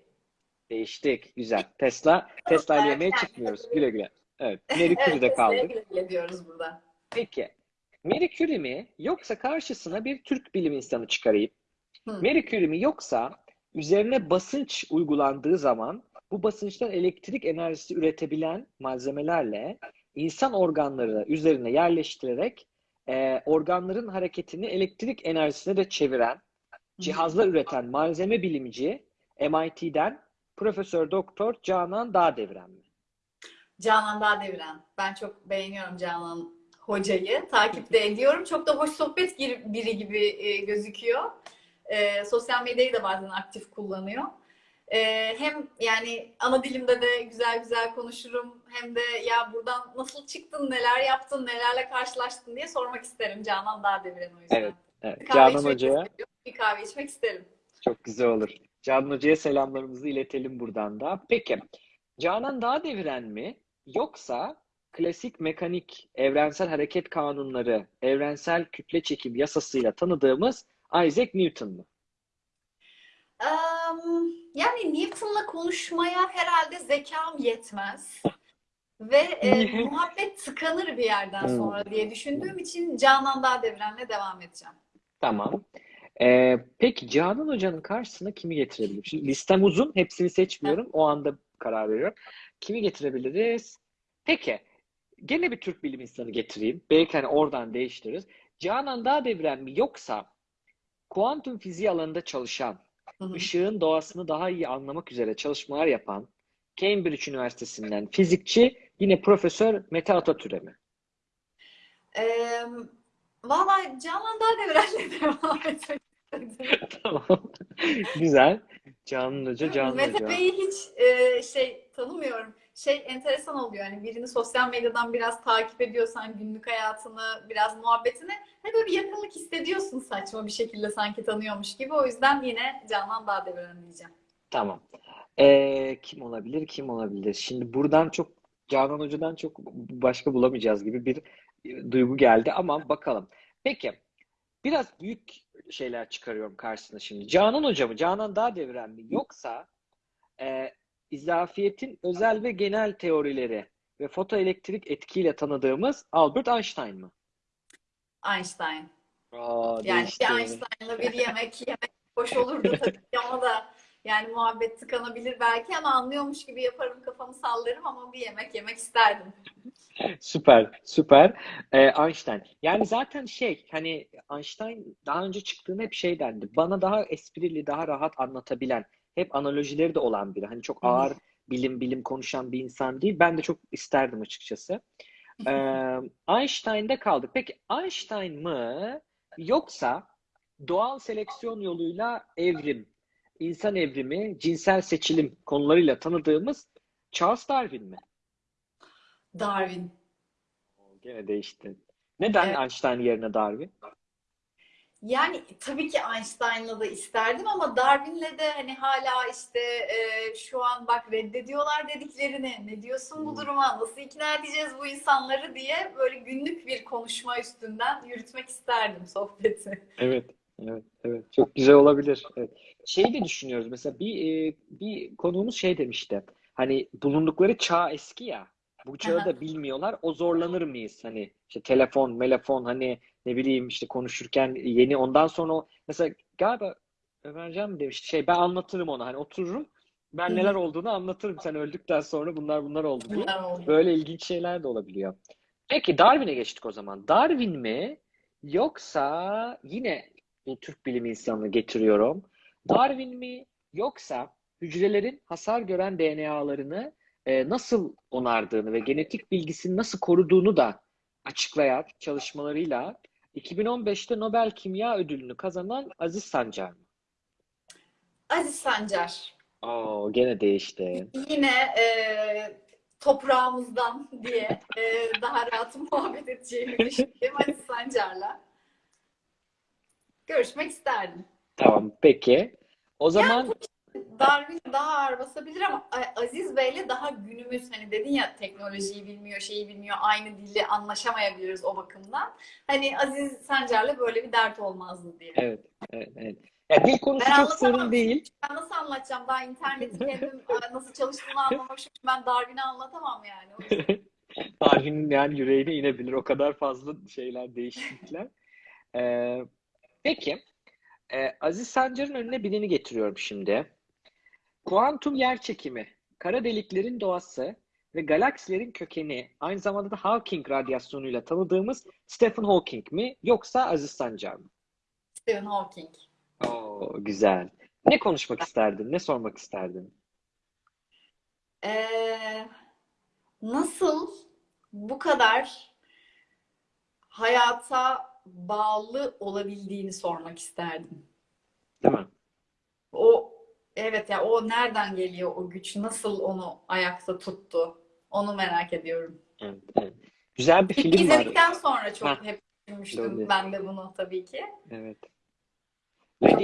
Değiştik. Güzel. Tesla, Tesla ile yemeğe çıkmıyoruz. Güle güle. Evet. Marie Evet, Curie'de kaldık. güle güle diyoruz burada. Peki. Marie Curie mi yoksa karşısına bir Türk bilim insanı çıkarayım? Hı. Marie Curie mi yoksa üzerine basınç uygulandığı zaman bu basınçtan elektrik enerjisi üretebilen malzemelerle insan organları üzerine yerleştirerek e, organların hareketini elektrik enerjisine de çeviren cihazlar üreten malzeme bilimci MIT'den Profesör Doktor Canan Dağdeviren mi? Canan Dağdeviren. Ben çok beğeniyorum Canan hocayı. Takip de ediyorum. Çok da hoş sohbet biri gibi e, gözüküyor. E, sosyal medyayı da bazen aktif kullanıyor. E, hem yani ana dilimde de güzel güzel konuşurum. Hem de ya buradan nasıl çıktın, neler yaptın, nelerle karşılaştın diye sormak isterim Canan Dağdeviren o yüzden. Evet, Evet, Bir Canan Hoca'ya. Bir kahve içmek isterim. çok güzel olur. Canan Hoca'ya selamlarımızı iletelim buradan da. Peki, Canan Dağdeviren mi yoksa klasik mekanik evrensel hareket kanunları, evrensel kütle çekim yasasıyla tanıdığımız Isaac Newton mu? Em, yani Newton'la konuşmaya herhalde zekam yetmez. Ve e, muhabbet tıkanır bir yerden Hmm. sonra diye düşündüğüm için Canan Dağdeviren'le devam edeceğim. Tamam. Ee, peki Canan Hoca'nın karşısına kimi getirebilirim? Şimdi listem uzun. Hepsini seçmiyorum. O anda karar veriyorum. Kimi getirebiliriz? Peki. Gene bir Türk bilim insanı getireyim. Belki hani oradan değiştiririz. Canan Dağdeviren mi yoksa kuantum fiziği alanında çalışan, Hı hı. ışığın doğasını daha iyi anlamak üzere çalışmalar yapan Cambridge Üniversitesi'nden fizikçi yine Profesör Mete Atatürk'e mi? Ee, Valla Canan Dağdeviren'le devam etmek istedim. Tamam. Güzel. Canan Hoca, Canan Mete Hoca. Bey'i hiç e, şey tanımıyorum. Şey enteresan oluyor yani birini sosyal medyadan biraz takip ediyorsan günlük hayatını, biraz muhabbetini hani böyle bir yakınlık hissediyorsun saçma bir şekilde sanki tanıyormuş gibi. O yüzden yine Canan Dağdeviren diyeceğim. Tamam. Ee, kim olabilir? Kim olabilir? Şimdi buradan çok Canan Hoca'dan çok başka bulamayacağız gibi bir e, duygu geldi ama bakalım. Peki. Biraz büyük şeyler çıkarıyorum karşısına şimdi. Canan Hoca mı? Canan Dağdeviren mi? Yoksa e, izafiyetin özel ve genel teorileri ve fotoelektrik etkiyle tanıdığımız Albert Einstein mı? Einstein. Aa, Yani değişti. bir Einstein'la bir yemek yemek hoş olurdu tabii ama da yani muhabbet tıkanabilir belki ama anlıyormuş gibi yaparım kafamı sallarım ama bir yemek yemek isterdim. Süper, süper. Ee, Einstein. Yani zaten şey, hani Einstein daha önce çıktığında hep şey dendi. Bana daha esprili, daha rahat anlatabilen, hep analojileri de olan biri. Hani çok ağır bilim bilim konuşan bir insan değil. Ben de çok isterdim açıkçası. Ee, Einstein'da kaldık. Peki Einstein mı yoksa doğal seleksiyon yoluyla evrim, insan evrimi, cinsel seçilim konularıyla tanıdığımız Charles Darwin mi? Darwin. Gene değişti. Neden Evet. Einstein yerine Darwin? Yani tabii ki Einstein'la da isterdim ama Darwin'le de hani hala işte e, şu an bak reddediyorlar dediklerini. Ne diyorsun bu Hmm. duruma? Nasıl ikna edeceğiz bu insanları diye böyle günlük bir konuşma üstünden yürütmek isterdim sohbeti. Evet, evet, evet. Çok güzel olabilir. Evet. Şeyi de düşünüyoruz. Mesela bir e, bir konuğumuz şey demişti. Hani bulundukları çağ eski ya. Bu çağı da bilmiyorlar. O zorlanır mıyız? Hani işte telefon, melefon hani ne bileyim işte konuşurken yeni ondan sonra o mesela galiba Ömercan mı demişti şey ben anlatırım ona hani otururum ben Hı neler olduğunu anlatırım sen öldükten sonra bunlar bunlar oldu diye. Böyle ilginç şeyler de olabiliyor. Peki Darwin'e geçtik o zaman. Darwin mi yoksa yine bir Türk bilim insanını getiriyorum. Darwin mi yoksa hücrelerin hasar gören DNA'larını e, nasıl onardığını ve genetik bilgisini nasıl koruduğunu da açıklayan çalışmalarıyla 2015'te Nobel Kimya Ödülünü kazanan Aziz Sancar mı? Aziz Sancar. Oo, gene değişti. Yine e, toprağımızdan diye e, daha rahat muhabbet edeceğimi düşündüğüm Aziz Sancar'la görüşmek isterdim. Tamam, peki. O zaman Darwin daha ağır basabilir ama Aziz Bey'le daha günümüz hani dedin ya teknolojiyi bilmiyor, şeyi bilmiyor, aynı dili anlaşamayabiliriz o bakımdan. Hani Aziz Sancar'la böyle bir dert olmazdı diye. evet, evet, evet. Ya dil konusu Ben çok sorun değil. Ben nasıl anlatacağım? Daha interneti kendim nasıl çalıştığını anlamamışım. Ben Darwin'i anlatamam yani. Darwin'in yani yüreğine inebilir. O kadar fazla şeyler, değişiklikler. Ee, peki. Ee, Aziz Sancar'ın önüne birini getiriyorum şimdi. Kuantum yerçekimi, kara deliklerin doğası ve galaksilerin kökeni, aynı zamanda da Hawking radyasyonuyla tanıdığımız Stephen Hawking mi yoksa Aziz Sancar mı? Stephen Hawking. Oo, güzel. Ne konuşmak isterdin? Ne sormak isterdin? Ee, nasıl bu kadar hayata bağlı olabildiğini sormak isterdim. Değil mi? O evet ya o nereden geliyor o güç? Nasıl onu ayakta tuttu? Onu merak ediyorum. Evet, evet. Güzel bir film var. izledikten sonra çok Heh. hep düşünmüştüm Doğru. ben de bunu tabii ki. Evet. Lady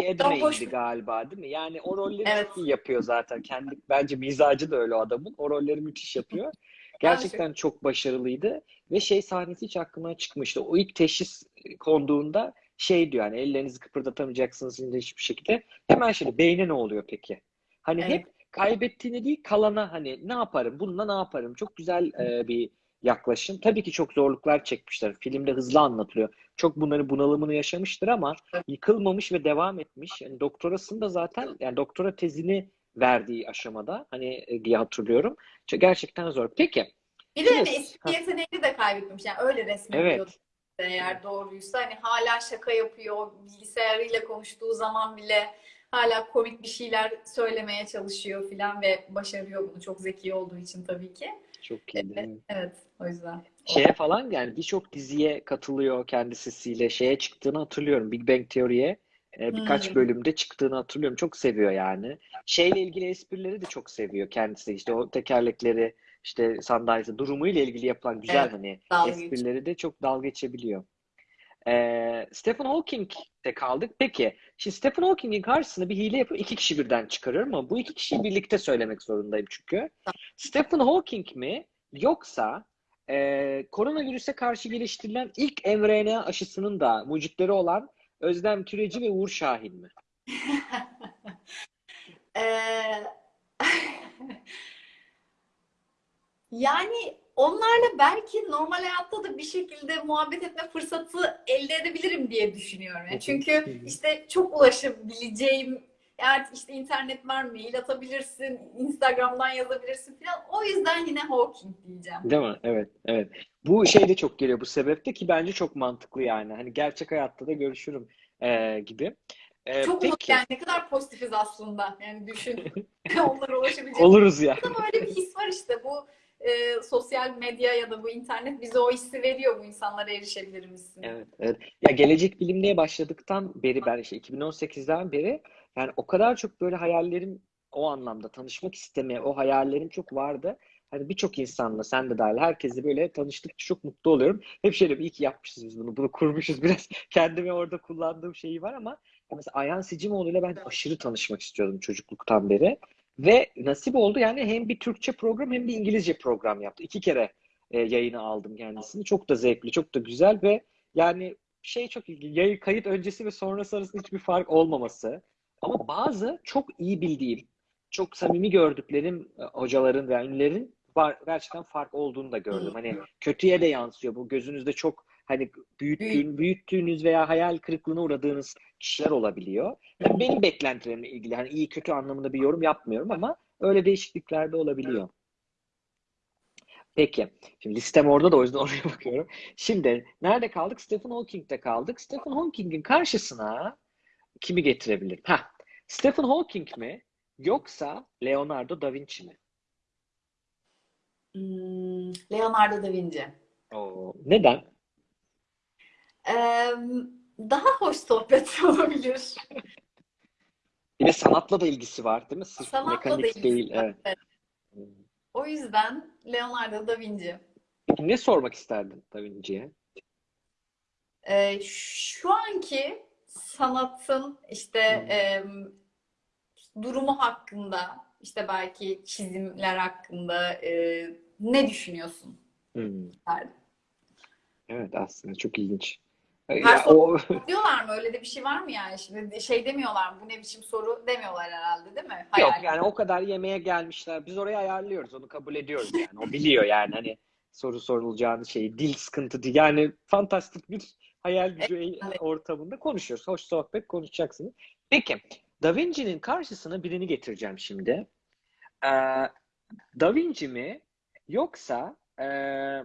boş Edmey'di galiba değil mi? Yani o rolleri Evet. çok iyi yapıyor zaten. Kendi bence mizacı da öyle o adamın. O rolleri müthiş yapıyor. Gerçekten çok başarılıydı ve şey sahnesi hiç aklımdan çıkmıştı. O ilk teşhis konduğunda şey diyor yani ellerinizi kıpırdatamayacaksınız hiçbir şekilde. Hemen şimdi beyne ne oluyor peki? Hani Evet. hep kaybettiğini değil kalana hani ne yaparım bununla ne yaparım çok güzel e, bir yaklaşım. Tabii ki çok zorluklar çekmişler. Filmde hızlı anlatılıyor. Çok bunları bunalımını yaşamıştır ama yıkılmamış ve devam etmiş. Yani doktorasını da zaten yani doktora tezini verdiği aşamada hani e, diye hatırlıyorum. Gerçekten zor. Peki. Bir de hani Ha. yeteneğini de kaybetmiş. Yani öyle resmediyordu Evet. Eğer doğruysa. Hani hala şaka yapıyor. Bilgisayarıyla konuştuğu zaman bile hala komik bir şeyler söylemeye çalışıyor filan ve başarıyor bunu. Çok zeki olduğu için tabii ki. Çok iyi. Evet, o yüzden. Şeye falan yani birçok diziye katılıyor kendi sesiyle. Şeye çıktığını hatırlıyorum. Big Bang Theory'ye e, birkaç Hmm. bölümde çıktığını hatırlıyorum. Çok seviyor yani. Şeyle ilgili esprileri de çok seviyor kendisi. İşte o tekerlekleri, işte sandalyesi, durumuyla ilgili yapılan güzel Evet, hani dalga esprileri de çok dalga geçebiliyor. Ee, Stephen Hawking'de kaldık. Peki, şimdi Stephen Hawking'in karşısına bir hile yapıp iki kişi birden çıkarıyorum ama bu iki kişiyi birlikte söylemek zorundayım çünkü. Stephen Hawking mi yoksa e, koronavirüse karşı geliştirilen ilk mRNA aşısının da mucitleri olan Özlem Türeci ve Uğur Şahin mi? Ee, yani onlarla belki normal hayatta da bir şekilde muhabbet etme fırsatı elde edebilirim diye düşünüyorum. Yani çünkü işte çok ulaşabileceğim yani işte internet var, mail atabilirsin, Instagram'dan yazabilirsin falan. O yüzden yine Hawking diyeceğim. Değil mi? Evet, evet. Bu şey de çok geliyor bu sebepte ki bence çok mantıklı yani. Hani gerçek hayatta da görüşürüm e, gibi. E, Çok peki. yani ne kadar pozitifiz aslında. Yani düşün. Onlara ulaşabilecek Oluruz ya. Ama öyle bir his var işte bu e, sosyal medya ya da bu internet bize o hissi veriyor bu insanlara erişebilir misin? Evet, evet. Ya gelecek bilimliğe başladıktan beri ben işte 2018'den beri yani o kadar çok böyle hayallerim o anlamda tanışmak istemeye o hayallerim çok vardı. Hani birçok insanla sen de dahil herkesle böyle tanıştıkça çok mutlu oluyorum. Hep şöyle iyi ki yapmışız biz bunu. Bunu kurmuşuz biraz. Kendime orada kullandığım şeyi var ama mesela Ayhan Sicimoğlu ile ben aşırı tanışmak istiyordum çocukluktan beri. Ve nasip oldu yani hem bir Türkçe program hem bir İngilizce program yaptı. İki kere e, yayına aldım kendisini. Çok da zevkli, çok da güzel ve yani şey çok ilginç. Kayıt öncesi ve sonrası arasında hiçbir fark olmaması. Ama bazı çok iyi bildiğim, çok samimi gördüklerim e, hocaların ve ünlülerin var, gerçekten fark olduğunu da gördüm. Hani kötüye de yansıyor. Bu gözünüzde çok hani büyüttüğün, büyüttüğünüz veya hayal kırıklığına uğradığınız kişiler olabiliyor. Yani benim beklentilerimle ilgili hani iyi kötü anlamında bir yorum yapmıyorum ama öyle değişiklikler de olabiliyor. Peki. Şimdi listem orada da o yüzden oraya bakıyorum. Şimdi nerede kaldık? Stephen Hawking'de kaldık. Stephen Hawking'in karşısına kimi getirebilir? Ha, Stephen Hawking mi yoksa Leonardo da Vinci mi? Hmm, Leonardo da Vinci. Oo, neden? Daha hoş sohbet olabilir. De sanatla da ilgisi var değil mi? Sırf Sanatla da ilgisi değil. var, Evet. evet. O yüzden Leonardo da Vinci. Peki ne sormak isterdin Da Vinci'ye? Ee, şu anki sanatın işte Hmm. em, durumu hakkında, işte belki çizimler hakkında e, ne düşünüyorsun? Hmm. Evet aslında çok ilginç. Her Ya, soru- o Diyorlar mı? Öyle de bir şey var mı yani? Şimdi şey demiyorlar mı? Bu ne biçim soru demiyorlar herhalde değil mi? Yok Hayal. yani o kadar yemeğe gelmişler. Biz orayı ayarlıyoruz. Onu kabul ediyoruz yani. O biliyor yani hani soru sorulacağını şeyi. Dil sıkıntı değil. Yani fantastik bir hayal gücü Evet. ortamında konuşuyoruz. Hoş sohbet konuşacaksınız. Peki. Da Vinci'nin karşısına birini getireceğim şimdi. Ee, Da Vinci mi yoksa ee,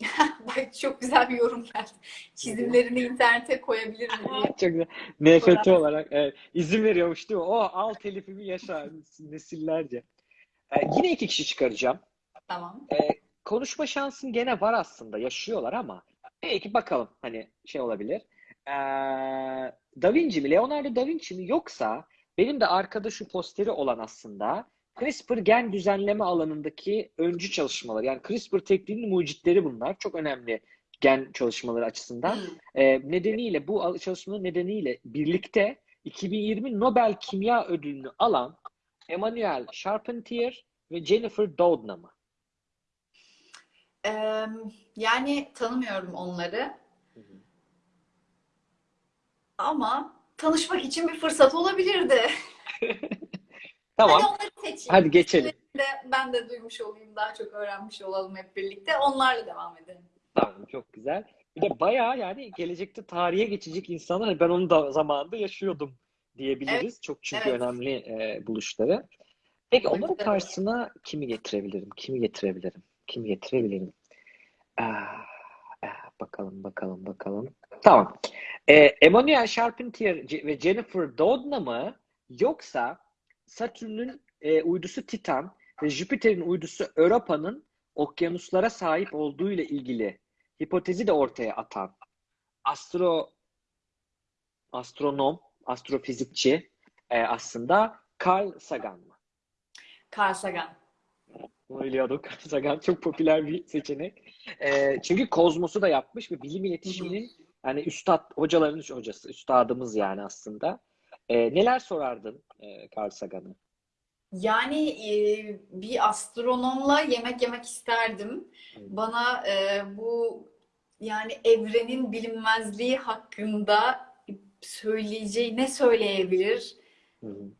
Bak çok güzel bir yorum geldi. Çizimlerini internete koyabilir mi diye. çok güzel. NFT olarak evet, izin veriyormuş değil mi? O al telifimi yaşa nesillerce. Ee, yine iki kişi çıkaracağım. Tamam. konuşma şansın gene var aslında. Yaşıyorlar ama belki bakalım hani şey olabilir. Ee, Da Vinci mi? Leonardo Da Vinci mi? Yoksa benim de arkada şu posteri olan aslında CRISPR gen düzenleme alanındaki öncü çalışmalar. Yani CRISPR tekniğinin mucitleri bunlar. Çok önemli gen çalışmaları açısından. Ee, nedeniyle bu al- çalışmaların nedeniyle birlikte 2020 Nobel Kimya Ödülünü alan Emmanuel Charpentier ve Jennifer Doudna? Ee, yani tanımıyorum onları. Ama tanışmak için bir fırsat olabilirdi. Tamam. Hadi onları seçeyim. Hadi geçelim. de ben de duymuş olayım, daha çok öğrenmiş olalım hep birlikte. Onlarla devam edelim. Tamam çok güzel. Bir de bayağı yani gelecekte tarihe geçecek insanlar hani ben onu da zamanında yaşıyordum diyebiliriz. Çok çünkü evet. önemli e, buluşları. Peki onların Evet. karşısına kimi getirebilirim? Kimi getirebilirim? Kimi getirebilirim? Ah, bakalım bakalım bakalım. Tamam. E, Emmanuel Charpentier ve Jennifer Doudna mı? Yoksa Satürn'ün e, uydusu Titan ve Jüpiter'in uydusu Europa'nın okyanuslara sahip olduğu ile ilgili hipotezi de ortaya atan astro astronom, astrofizikçi e, aslında Carl Sagan mı? Carl Sagan. Bunu biliyorduk. Carl Sagan çok popüler bir seçenek. E, çünkü Kozmos'u da yapmış ve bilim iletişiminin yani üstad, hocaların hocası, üstadımız yani aslında. E, neler sorardın e, Carl Sagan'a? Yani e, bir astronomla yemek yemek isterdim. Bana e, bu yani evrenin bilinmezliği hakkında söyleyeceği ne söyleyebilir? Hı hı.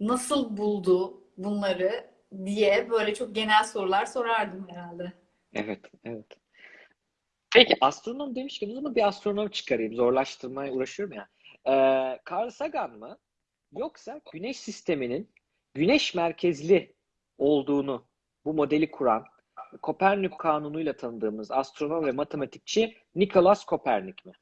Nasıl buldu bunları diye böyle çok genel sorular sorardım herhalde. Evet, evet. Peki astronom demişken o zaman bir astronom çıkarayım. Zorlaştırmaya uğraşıyorum ya. Ee, Carl Sagan mı? Yoksa Güneş sisteminin güneş merkezli olduğunu bu modeli kuran Kopernik kanunuyla tanıdığımız astronom ve matematikçi Nikolaus Kopernik mi?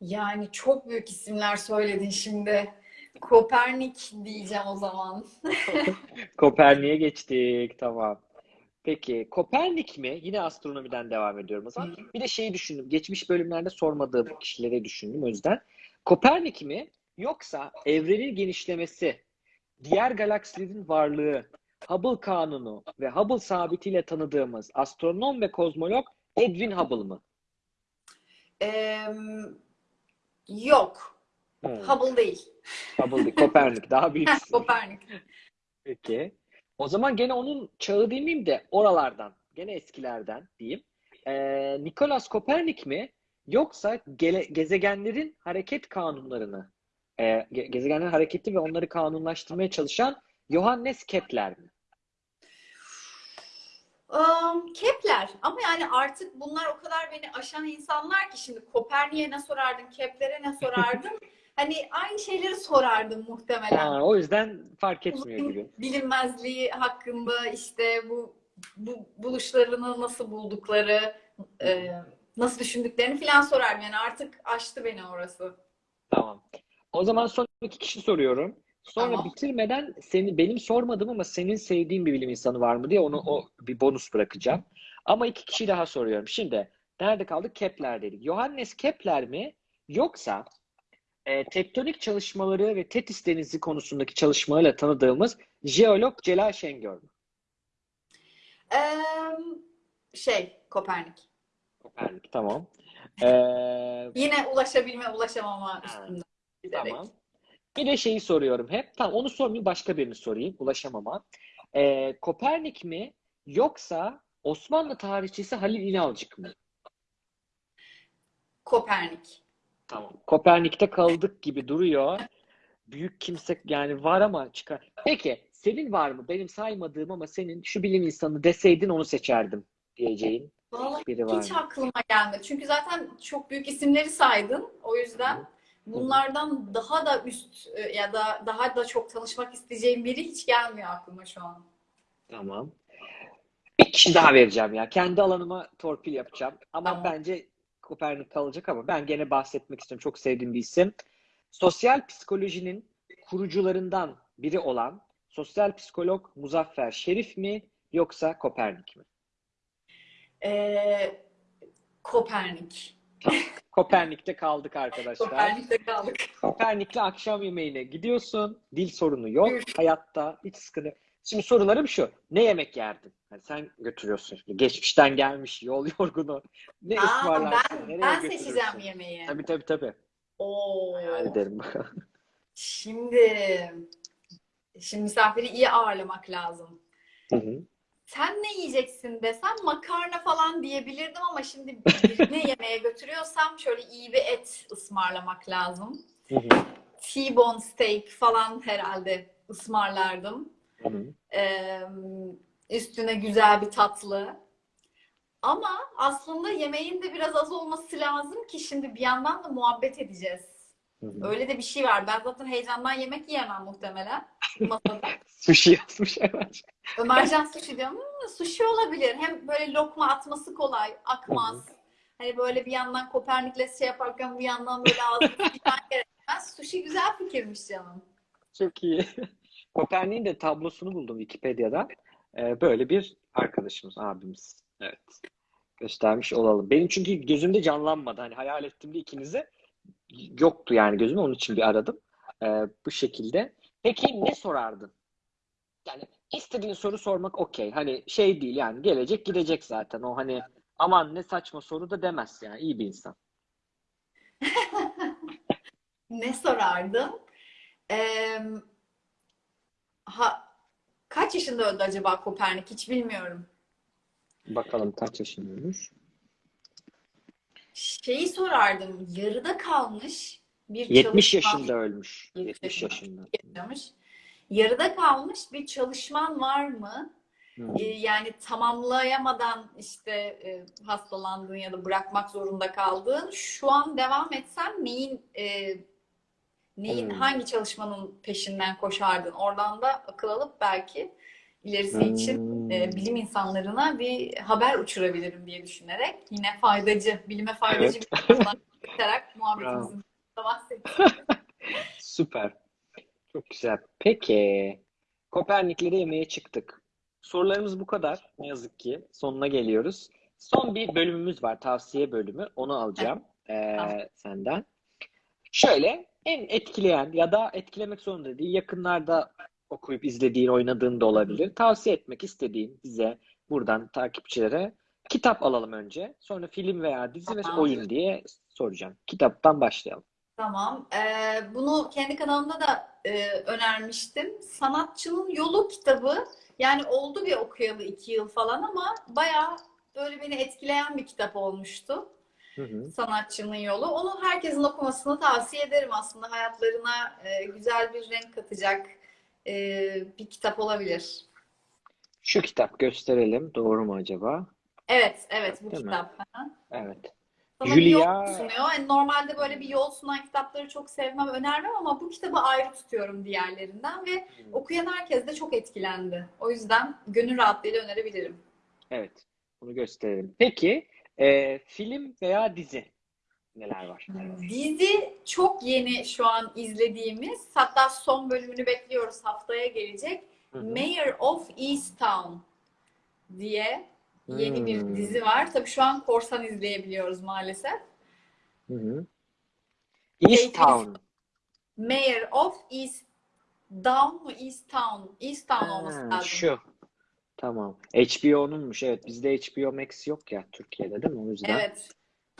Yani çok büyük isimler söyledin şimdi. Kopernik diyeceğim o zaman. Kopernik'e geçtik. Tamam. Peki Kopernik mi? Yine astronomiden devam ediyorum o zaman. Bir de şeyi düşündüm. Geçmiş bölümlerde sormadığım kişileri düşündüm o yüzden. Kopernik mi? Yoksa evrenin genişlemesi, diğer galaksilerin varlığı, Hubble kanunu ve Hubble sabitiyle tanıdığımız astronom ve kozmolog Edwin Hubble mı? Ee, yok. Hmm, Hubble değil. Hubble değil, Kopernik daha büyük. Kopernik. Peki. O zaman gene onun çağı demeyeyim de oralardan, gene eskilerden diyeyim. Ee, Nikolaus Kopernik mi? Yoksa gele- gezegenlerin hareket kanunlarını, e, ge- gezegenlerin hareketi ve onları kanunlaştırmaya çalışan Johannes Kepler mi? Um, Kepler ama yani artık bunlar o kadar beni aşan insanlar ki şimdi Kopernik'e ne sorardın, Kepler'e ne sorardın? Hani aynı şeyleri sorardım muhtemelen. Ha, o yüzden fark etmiyor gibi. Bilinmezliği hakkında işte bu, bu buluşlarını nasıl buldukları, e, nasıl düşündüklerini falan sorardım. Yani artık aştı beni orası. Tamam. O zaman son iki kişi soruyorum. Sonra Tamam. bitirmeden seni benim sormadım ama senin sevdiğin bir bilim insanı var mı diye onu o bir bonus bırakacağım. Ama iki kişi daha soruyorum. Şimdi nerede kaldık? Kepler dedik. Johannes Kepler mi? Yoksa e, tektonik çalışmaları ve Tetis Denizi konusundaki çalışmalarıyla tanıdığımız jeolog Celal Şengör mü? Ee, şey, Kopernik. Kopernik tamam. Ee, Yine ulaşabilme, ulaşamama Ha, üstünden giderek. Tamam. Bir de şeyi soruyorum hep. Tamam onu sormayayım başka birini sorayım. Ulaşamama. Ee, Kopernik mi yoksa Osmanlı tarihçisi Halil İnalcık mı? Kopernik. Tamam. Kopernik'te kaldık gibi duruyor. Büyük kimse yani var ama çıkar. Peki senin var mı? Benim saymadığım ama senin şu bilim insanı deseydin onu seçerdim diyeceğin Vallahi biri var hiç mı? aklıma gelmedi. Çünkü zaten çok büyük isimleri saydın. O yüzden bunlardan daha da üst e, ya da daha da çok tanışmak isteyeceğim biri hiç gelmiyor aklıma şu an. Tamam. Bir kişi daha vereceğim ya. Kendi alanıma torpil yapacağım. Ama Tamam. bence Kopernik kalacak ama ben gene bahsetmek istiyorum. Çok sevdiğim bir isim. Sosyal psikolojinin kurucularından biri olan sosyal psikolog Muzaffer Şerif mi yoksa Kopernik mi? Ee, Kopernik. Kopernik'te kaldık arkadaşlar. Kopernik'te kaldık. Kopernik'le akşam yemeğine gidiyorsun. Dil sorunu yok. Hayatta hiç sıkıntı. Şimdi sorularım şu. Ne yemek yerdin? Yani sen götürüyorsun. Şimdi geçmişten gelmiş yol yorgunu. Ne Aa, ısmarlarsın? ben, Nereye ben seçeceğim yemeği. Tabii tabii tabii. Oo. Hayal ederim. Şimdi şimdi misafiri iyi ağırlamak lazım. Hı hı. Sen ne yiyeceksin desem makarna falan diyebilirdim ama şimdi birini yemeğe götürüyorsam şöyle iyi bir et ısmarlamak lazım. T-bone steak falan herhalde ısmarlardım. Hı hı. Ee, üstüne güzel bir tatlı. Ama aslında yemeğin de biraz az olması lazım ki şimdi bir yandan da muhabbet edeceğiz. Hı hı. Öyle de bir şey var. Ben zaten heyecandan yemek yiyemem muhtemelen. Masada. Sushi yazmış evet. Ömercan sushi diyorum. Hmm, sushi olabilir. Hem böyle lokma atması kolay, akmaz. Hani böyle bir yandan Kopernikles şey yaparken bir yandan böyle ağzını gerekmez. Sushi güzel fikirmiş canım. Çok iyi. Kopernik'in de tablosunu buldum Wikipedia'da. Ee, böyle bir arkadaşımız, abimiz. Evet. Göstermiş olalım. Benim çünkü gözümde canlanmadı. Hani hayal ettiğimde ikinize yoktu yani gözüme. Onun için bir aradım. Ee, bu şekilde. Peki ne sorardın? Yani istediğin soru sormak okey. Hani şey değil yani gelecek gidecek zaten. O hani aman ne saçma soru da demez yani. iyi bir insan. Ne sorardım? Ee, ha, kaç yaşında öldü acaba Kopernik? Hiç bilmiyorum. Bakalım kaç yaşındaymış. Şeyi sorardım. Yarıda kalmış bir 70 çalışma yaşında ölmüş. 70 70 yaşında. yaşında. yaşamış. Yarıda kalmış bir çalışman var mı? Hmm. Yani tamamlayamadan işte e, hastalandığın ya da bırakmak zorunda kaldığın şu an devam etsen neyin e, neyin Hmm. hangi çalışmanın peşinden koşardın? Oradan da akıl alıp belki ilerisi için Hmm. e, bilim insanlarına bir haber uçurabilirim diye düşünerek yine faydacı, bilime faydacı Evet. bir konudan bakarak muhabbetimizin. Süper. Çok güzel. Peki. Kopernikleri yemeye çıktık. Sorularımız bu kadar. Ne yazık ki sonuna geliyoruz. Son bir bölümümüz var. Tavsiye bölümü. Onu alacağım eee, Tamam. senden. Şöyle en etkileyen ya da etkilemek zorunda değil. Yakınlarda okuyup izlediğin, oynadığın da olabilir. Tavsiye etmek istediğin bize buradan takipçilere kitap alalım önce. Sonra film veya dizi ve Tamam. oyun diye soracağım. Kitaptan başlayalım. Tamam. Ee, bunu kendi kanalımda da e, önermiştim. Sanatçının Yolu kitabı. Yani oldu bir okuyalı iki yıl falan ama bayağı böyle beni etkileyen bir kitap olmuştu. Hı hı. Sanatçının Yolu. Onu herkesin okumasını tavsiye ederim aslında. Hayatlarına e, güzel bir renk katacak e, bir kitap olabilir. Şu kitap gösterelim. Doğru mu acaba? Evet, evet bu Değil mi? kitap. Evet. Sana bir Julia- yol sunuyor. Yani normalde böyle bir yol sunan kitapları çok sevmem, önermem ama bu kitabı ayrı tutuyorum diğerlerinden ve okuyan herkes de çok etkilendi. O yüzden gönül rahatlığıyla önerebilirim. Evet. Bunu gösterelim. Peki e, film veya dizi neler var? Dizi çok yeni şu an izlediğimiz, hatta son bölümünü bekliyoruz haftaya gelecek. Hı hı. Mayor of Easttown diye yeni bir Hmm. dizi var. Tabii şu an korsan izleyebiliyoruz maalesef. Hı hı. East Town. Mayor of East Down mu East Town? East Town olması lazım. şu. Tamam. HBO'nunmuş. Evet. Bizde HBO Max yok ya Türkiye'de değil mi? O yüzden. Evet.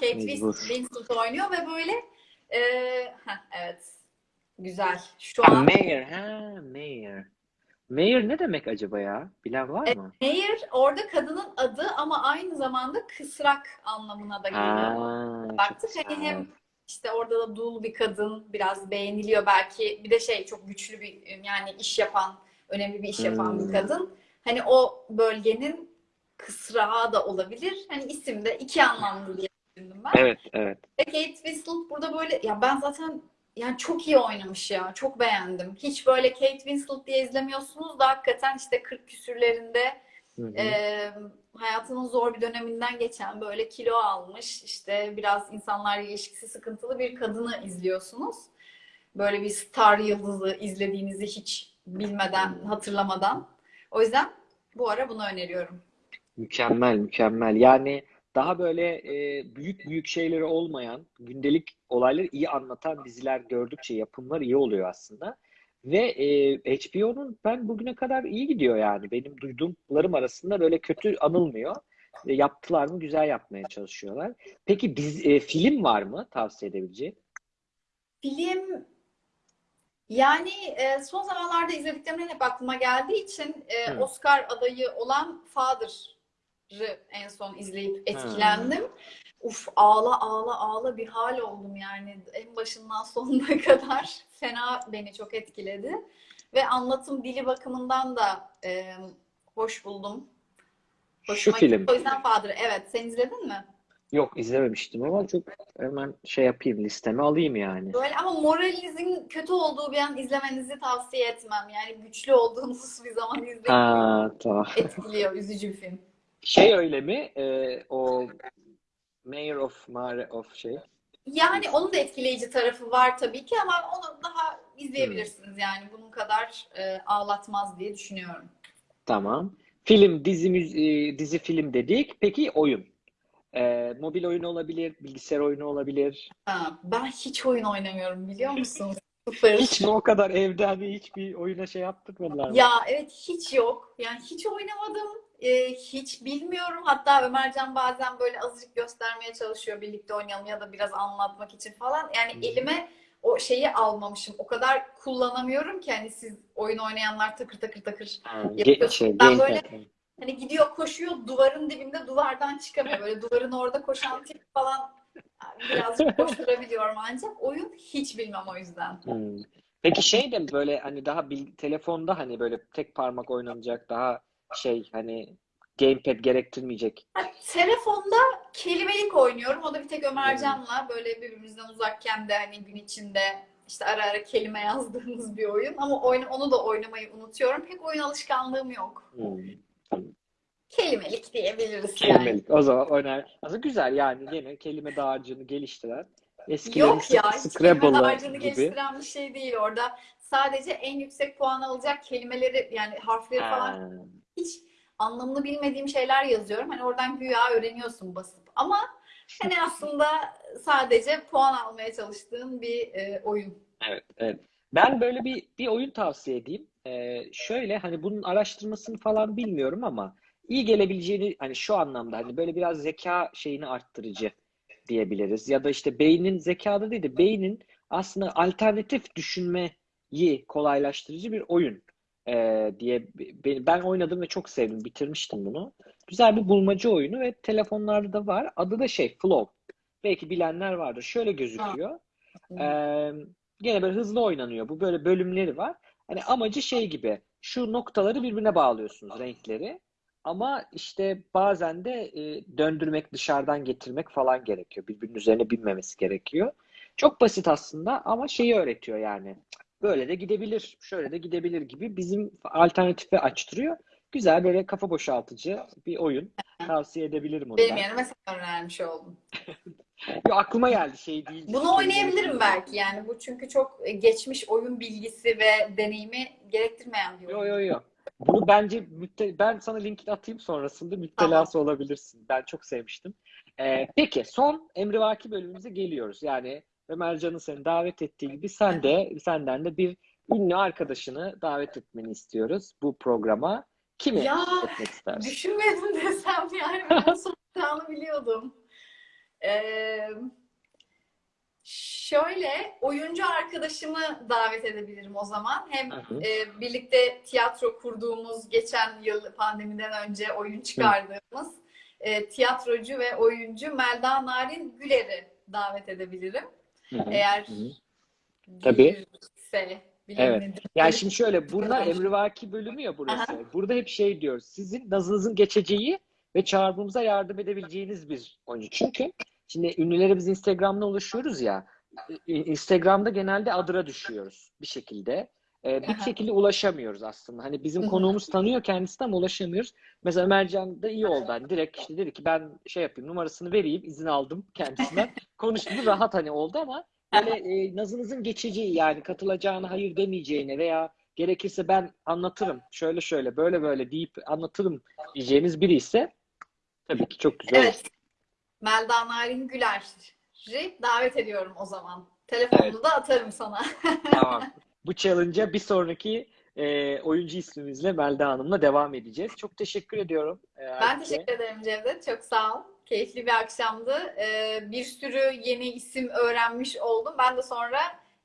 Kate. Winslet oynuyor ve böyle e, heh, evet. Güzel. Şu an Mayor. Ha, Mayor. Mayor ne demek acaba ya? Bilen var mı? Mayor orada kadının adı ama aynı zamanda kısrak anlamına da geliyor. Baktık hani hem işte orada da dul bir kadın biraz beğeniliyor belki bir de şey çok güçlü bir yani iş yapan önemli bir iş yapan Hmm. bir kadın. Hani o bölgenin kısrağı da olabilir. Hani isim de iki anlamlı diye düşündüm ben. Evet, evet. Ve Kate Winslet burada böyle ya ben zaten yani çok iyi oynamış ya. Çok beğendim. Hiç böyle Kate Winslet diye izlemiyorsunuz da hakikaten işte 40 küsürlerinde Hı hı. e, hayatının zor bir döneminden geçen böyle kilo almış işte biraz insanlarla ilişkisi sıkıntılı bir kadını izliyorsunuz. Böyle bir star yıldızı izlediğinizi hiç bilmeden, hatırlamadan. O yüzden bu ara bunu öneriyorum. Mükemmel, mükemmel. Yani daha böyle e, büyük büyük şeyleri olmayan, gündelik olayları iyi anlatan diziler gördükçe yapımlar iyi oluyor aslında. Ve e, HBO'nun ben bugüne kadar iyi gidiyor yani. Benim duyduğumlarım arasında böyle kötü anılmıyor. E, yaptılar mı güzel yapmaya çalışıyorlar. Peki biz e, film var mı tavsiye edebileceğin? Film yani e, son zamanlarda izlediklerimden hep aklıma geldiği için e, Hı. Oscar adayı olan Father'ı en son izleyip etkilendim. Uf ağla ağla ağla bir hal oldum yani en başından sonuna kadar fena beni çok etkiledi. ve anlatım dili bakımından da e, hoş buldum. Şu Hoşuma film. gitti. O yüzden Father'ı. Evet, sen izledin mi? Yok izlememiştim ama çok hemen şey yapayım listeme alayım yani. Böyle ama moralinizin kötü olduğu bir an izlemenizi tavsiye etmem. Yani güçlü olduğunuz bir zaman izleyin. Ha tamam. Etkiliyor, üzücü bir film. Şey öyle mi? Ee, o Mayor of Mare of şey. Yani onun da etkileyici tarafı var tabii ki ama onu daha izleyebilirsiniz. Hmm. Yani bunun kadar e, ağlatmaz diye düşünüyorum. Tamam. Film, dizi, e, dizi film dedik. Peki oyun. Ee, mobil oyun olabilir, bilgisayar oyunu olabilir. Ha, ben hiç oyun oynamıyorum biliyor musunuz? Sıfır. Hiç mi o kadar evde hani hiçbir oyuna şey yaptırmadılar mı? Ya evet hiç yok. Yani hiç oynamadım. Ee, hiç bilmiyorum. Hatta Ömercan bazen böyle azıcık göstermeye çalışıyor birlikte oynayalım ya da biraz anlatmak için falan. Yani Hmm. elime o şeyi almamışım. O kadar kullanamıyorum ki hani siz oyun oynayanlar takır takır takır Ha, yapıyorsunuz. şey, Ben böyle hani gidiyor koşuyor duvarın dibinde duvardan çıkamıyor. Böyle duvarın orada koşan tip falan birazcık koşturabiliyorum ancak oyun hiç bilmem o yüzden. Hmm. Peki şey de böyle hani daha bil, telefonda hani böyle tek parmak oynanacak daha şey hani gamepad gerektirmeyecek. Ha, Telefonda kelimelik oynuyorum. O da bir tek Ömercan'la böyle birbirimizden uzakken de hani gün içinde işte ara ara kelime yazdığımız bir oyun. Ama oyun, onu da oynamayı unutuyorum. Pek oyun alışkanlığım yok. Hmm. Kelimelik diyebiliriz yani. Kelimelik. O zaman oynar. Aslında güzel yani gene kelime dağarcığını geliştiren eskilerin Yok ya, hiç kelime Scrabble'ı dağarcığını gibi. geliştiren bir şey değil orada. Sadece en yüksek puan alacak kelimeleri yani harfleri falan Ha. hiç anlamını bilmediğim şeyler yazıyorum. Hani oradan güya öğreniyorsun basıp. Ama hani aslında sadece puan almaya çalıştığım bir e, oyun. Evet, evet. Ben böyle bir bir oyun tavsiye edeyim. Ee, şöyle hani bunun araştırmasını falan bilmiyorum ama iyi gelebileceğini hani şu anlamda hani böyle biraz zeka şeyini arttırıcı diyebiliriz. Ya da işte beynin zekada değil de beynin aslında alternatif düşünmeyi kolaylaştırıcı bir oyun ee, diye be- ben oynadım ve çok sevdim. Bitirmiştim bunu. Güzel bir bulmaca oyunu ve telefonlarda da var. Adı da şey Flow. Belki bilenler vardır. Şöyle gözüküyor. Ee, gene böyle hızlı oynanıyor. Bu böyle bölümleri var. Hani amacı şey gibi. Şu noktaları birbirine bağlıyorsunuz renkleri. Ama işte bazen de e, döndürmek, dışarıdan getirmek falan gerekiyor. Birbirinin üzerine binmemesi gerekiyor. Çok basit aslında ama şeyi öğretiyor yani. Böyle de gidebilir, şöyle de gidebilir gibi bizim alternatifi açtırıyor. Güzel böyle kafa boşaltıcı bir oyun. Tavsiye edebilirim onu Benim ben. yerime sen öğrenmiş oldun. Yo, aklıma geldi şey değil. Bunu oynayabilirim belki yani. Bu çünkü çok geçmiş oyun bilgisi ve deneyimi gerektirmeyen bir oyun. yo yo. Bunu bence mütte- ben sana linkini atayım sonrasında müptelası olabilirsin. Ben çok sevmiştim. Ee, peki son emrivaki bölümümüze geliyoruz. Yani Ömercan'ın seni davet ettiği gibi sen de senden de bir ünlü arkadaşını davet etmeni istiyoruz bu programa. Kimi Ya etmek istersin? düşünmedim desem yani ben soracağını biliyordum. Ee, şöyle oyuncu arkadaşımı davet edebilirim o zaman. Hem Hı hı. e, birlikte tiyatro kurduğumuz geçen yıl pandemiden önce oyun çıkardığımız e, tiyatrocu ve oyuncu Melda Narin Güler'i davet edebilirim. Hı hı. Eğer Hı. Tabii. gelirse Evet. Yani şimdi şöyle bunlar emrivaki bölümü ya burası. Aha. Burada hep şey diyoruz. Sizin nazınızın geçeceği ve çağrımıza yardım edebileceğiniz bir oyuncu. Çünkü şimdi ünlüleri biz Instagram'da ulaşıyoruz ya. Instagram'da genelde adıra düşüyoruz bir şekilde. Ee, bir Aha. şekilde ulaşamıyoruz aslında. Hani bizim Hı hı. konuğumuz tanıyor kendisini ama ulaşamıyoruz. Mesela Ömercan da iyi oldu. Hani direkt işte dedi ki ben şey yapayım numarasını vereyim. izin aldım kendisinden. Konuştu rahat hani oldu ama böyle e, nazınızın geçeceği yani katılacağını hayır demeyeceğini veya gerekirse ben anlatırım şöyle şöyle böyle böyle deyip anlatırım diyeceğiniz biri ise tabii ki çok güzel. Evet. Melda Narin Güler'i davet ediyorum o zaman. Telefonunu da atarım sana. Tamam. Bu challenge'a bir sonraki e, oyuncu ismimizle Melda Hanım'la devam edeceğiz. Çok teşekkür ediyorum. e, Ben teşekkür ederim Cevdet. Çok sağ ol. Keyifli bir akşamdı. Ee, bir sürü yeni isim öğrenmiş oldum. Ben de sonra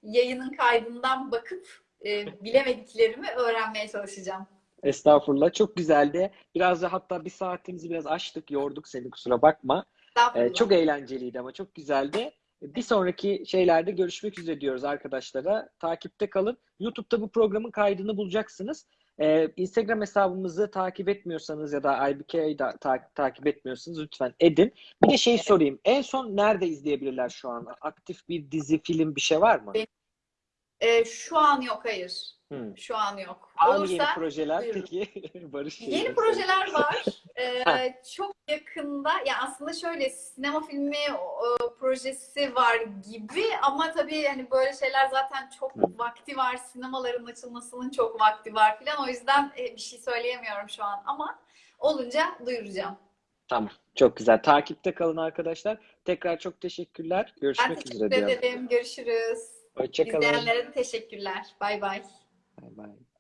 yayının kaydından bakıp e, bilemediklerimi öğrenmeye çalışacağım. Estağfurullah. Çok güzeldi. Biraz da hatta bir saatimizi biraz açtık, yorduk seni kusura bakma. E, Estağfurullah. çok eğlenceliydi ama çok güzeldi. Bir sonraki şeylerde görüşmek üzere diyoruz arkadaşlara. Takipte kalın. YouTube'da bu programın kaydını bulacaksınız. Ee, Instagram hesabımızı takip etmiyorsanız ya da IBK'yi da ta- takip etmiyorsanız lütfen edin. Bir de şey sorayım. En son nerede izleyebilirler şu an? Aktif bir dizi, film bir şey var mı? Ee, şu an yok hayır. Hmm. Şu an yok. Var Olursa yeni projeler buyurun. peki? Barış Yeni Yıldız. projeler var. Ee, çok yakında ya aslında şöyle sinema filmi o, projesi var gibi ama tabii hani böyle şeyler zaten çok Hı. vakti var. Sinemaların açılmasının çok vakti var filan. O yüzden e, bir şey söyleyemiyorum şu an ama olunca duyuracağım. Tamam. Çok güzel. Takipte kalın arkadaşlar. Tekrar çok teşekkürler. Ben Görüşmek teşekkür üzere diyorum. ederim. Görüşürüz. Hoşçakalın. İzleyenlere de teşekkürler. Bay bay. Bay bay.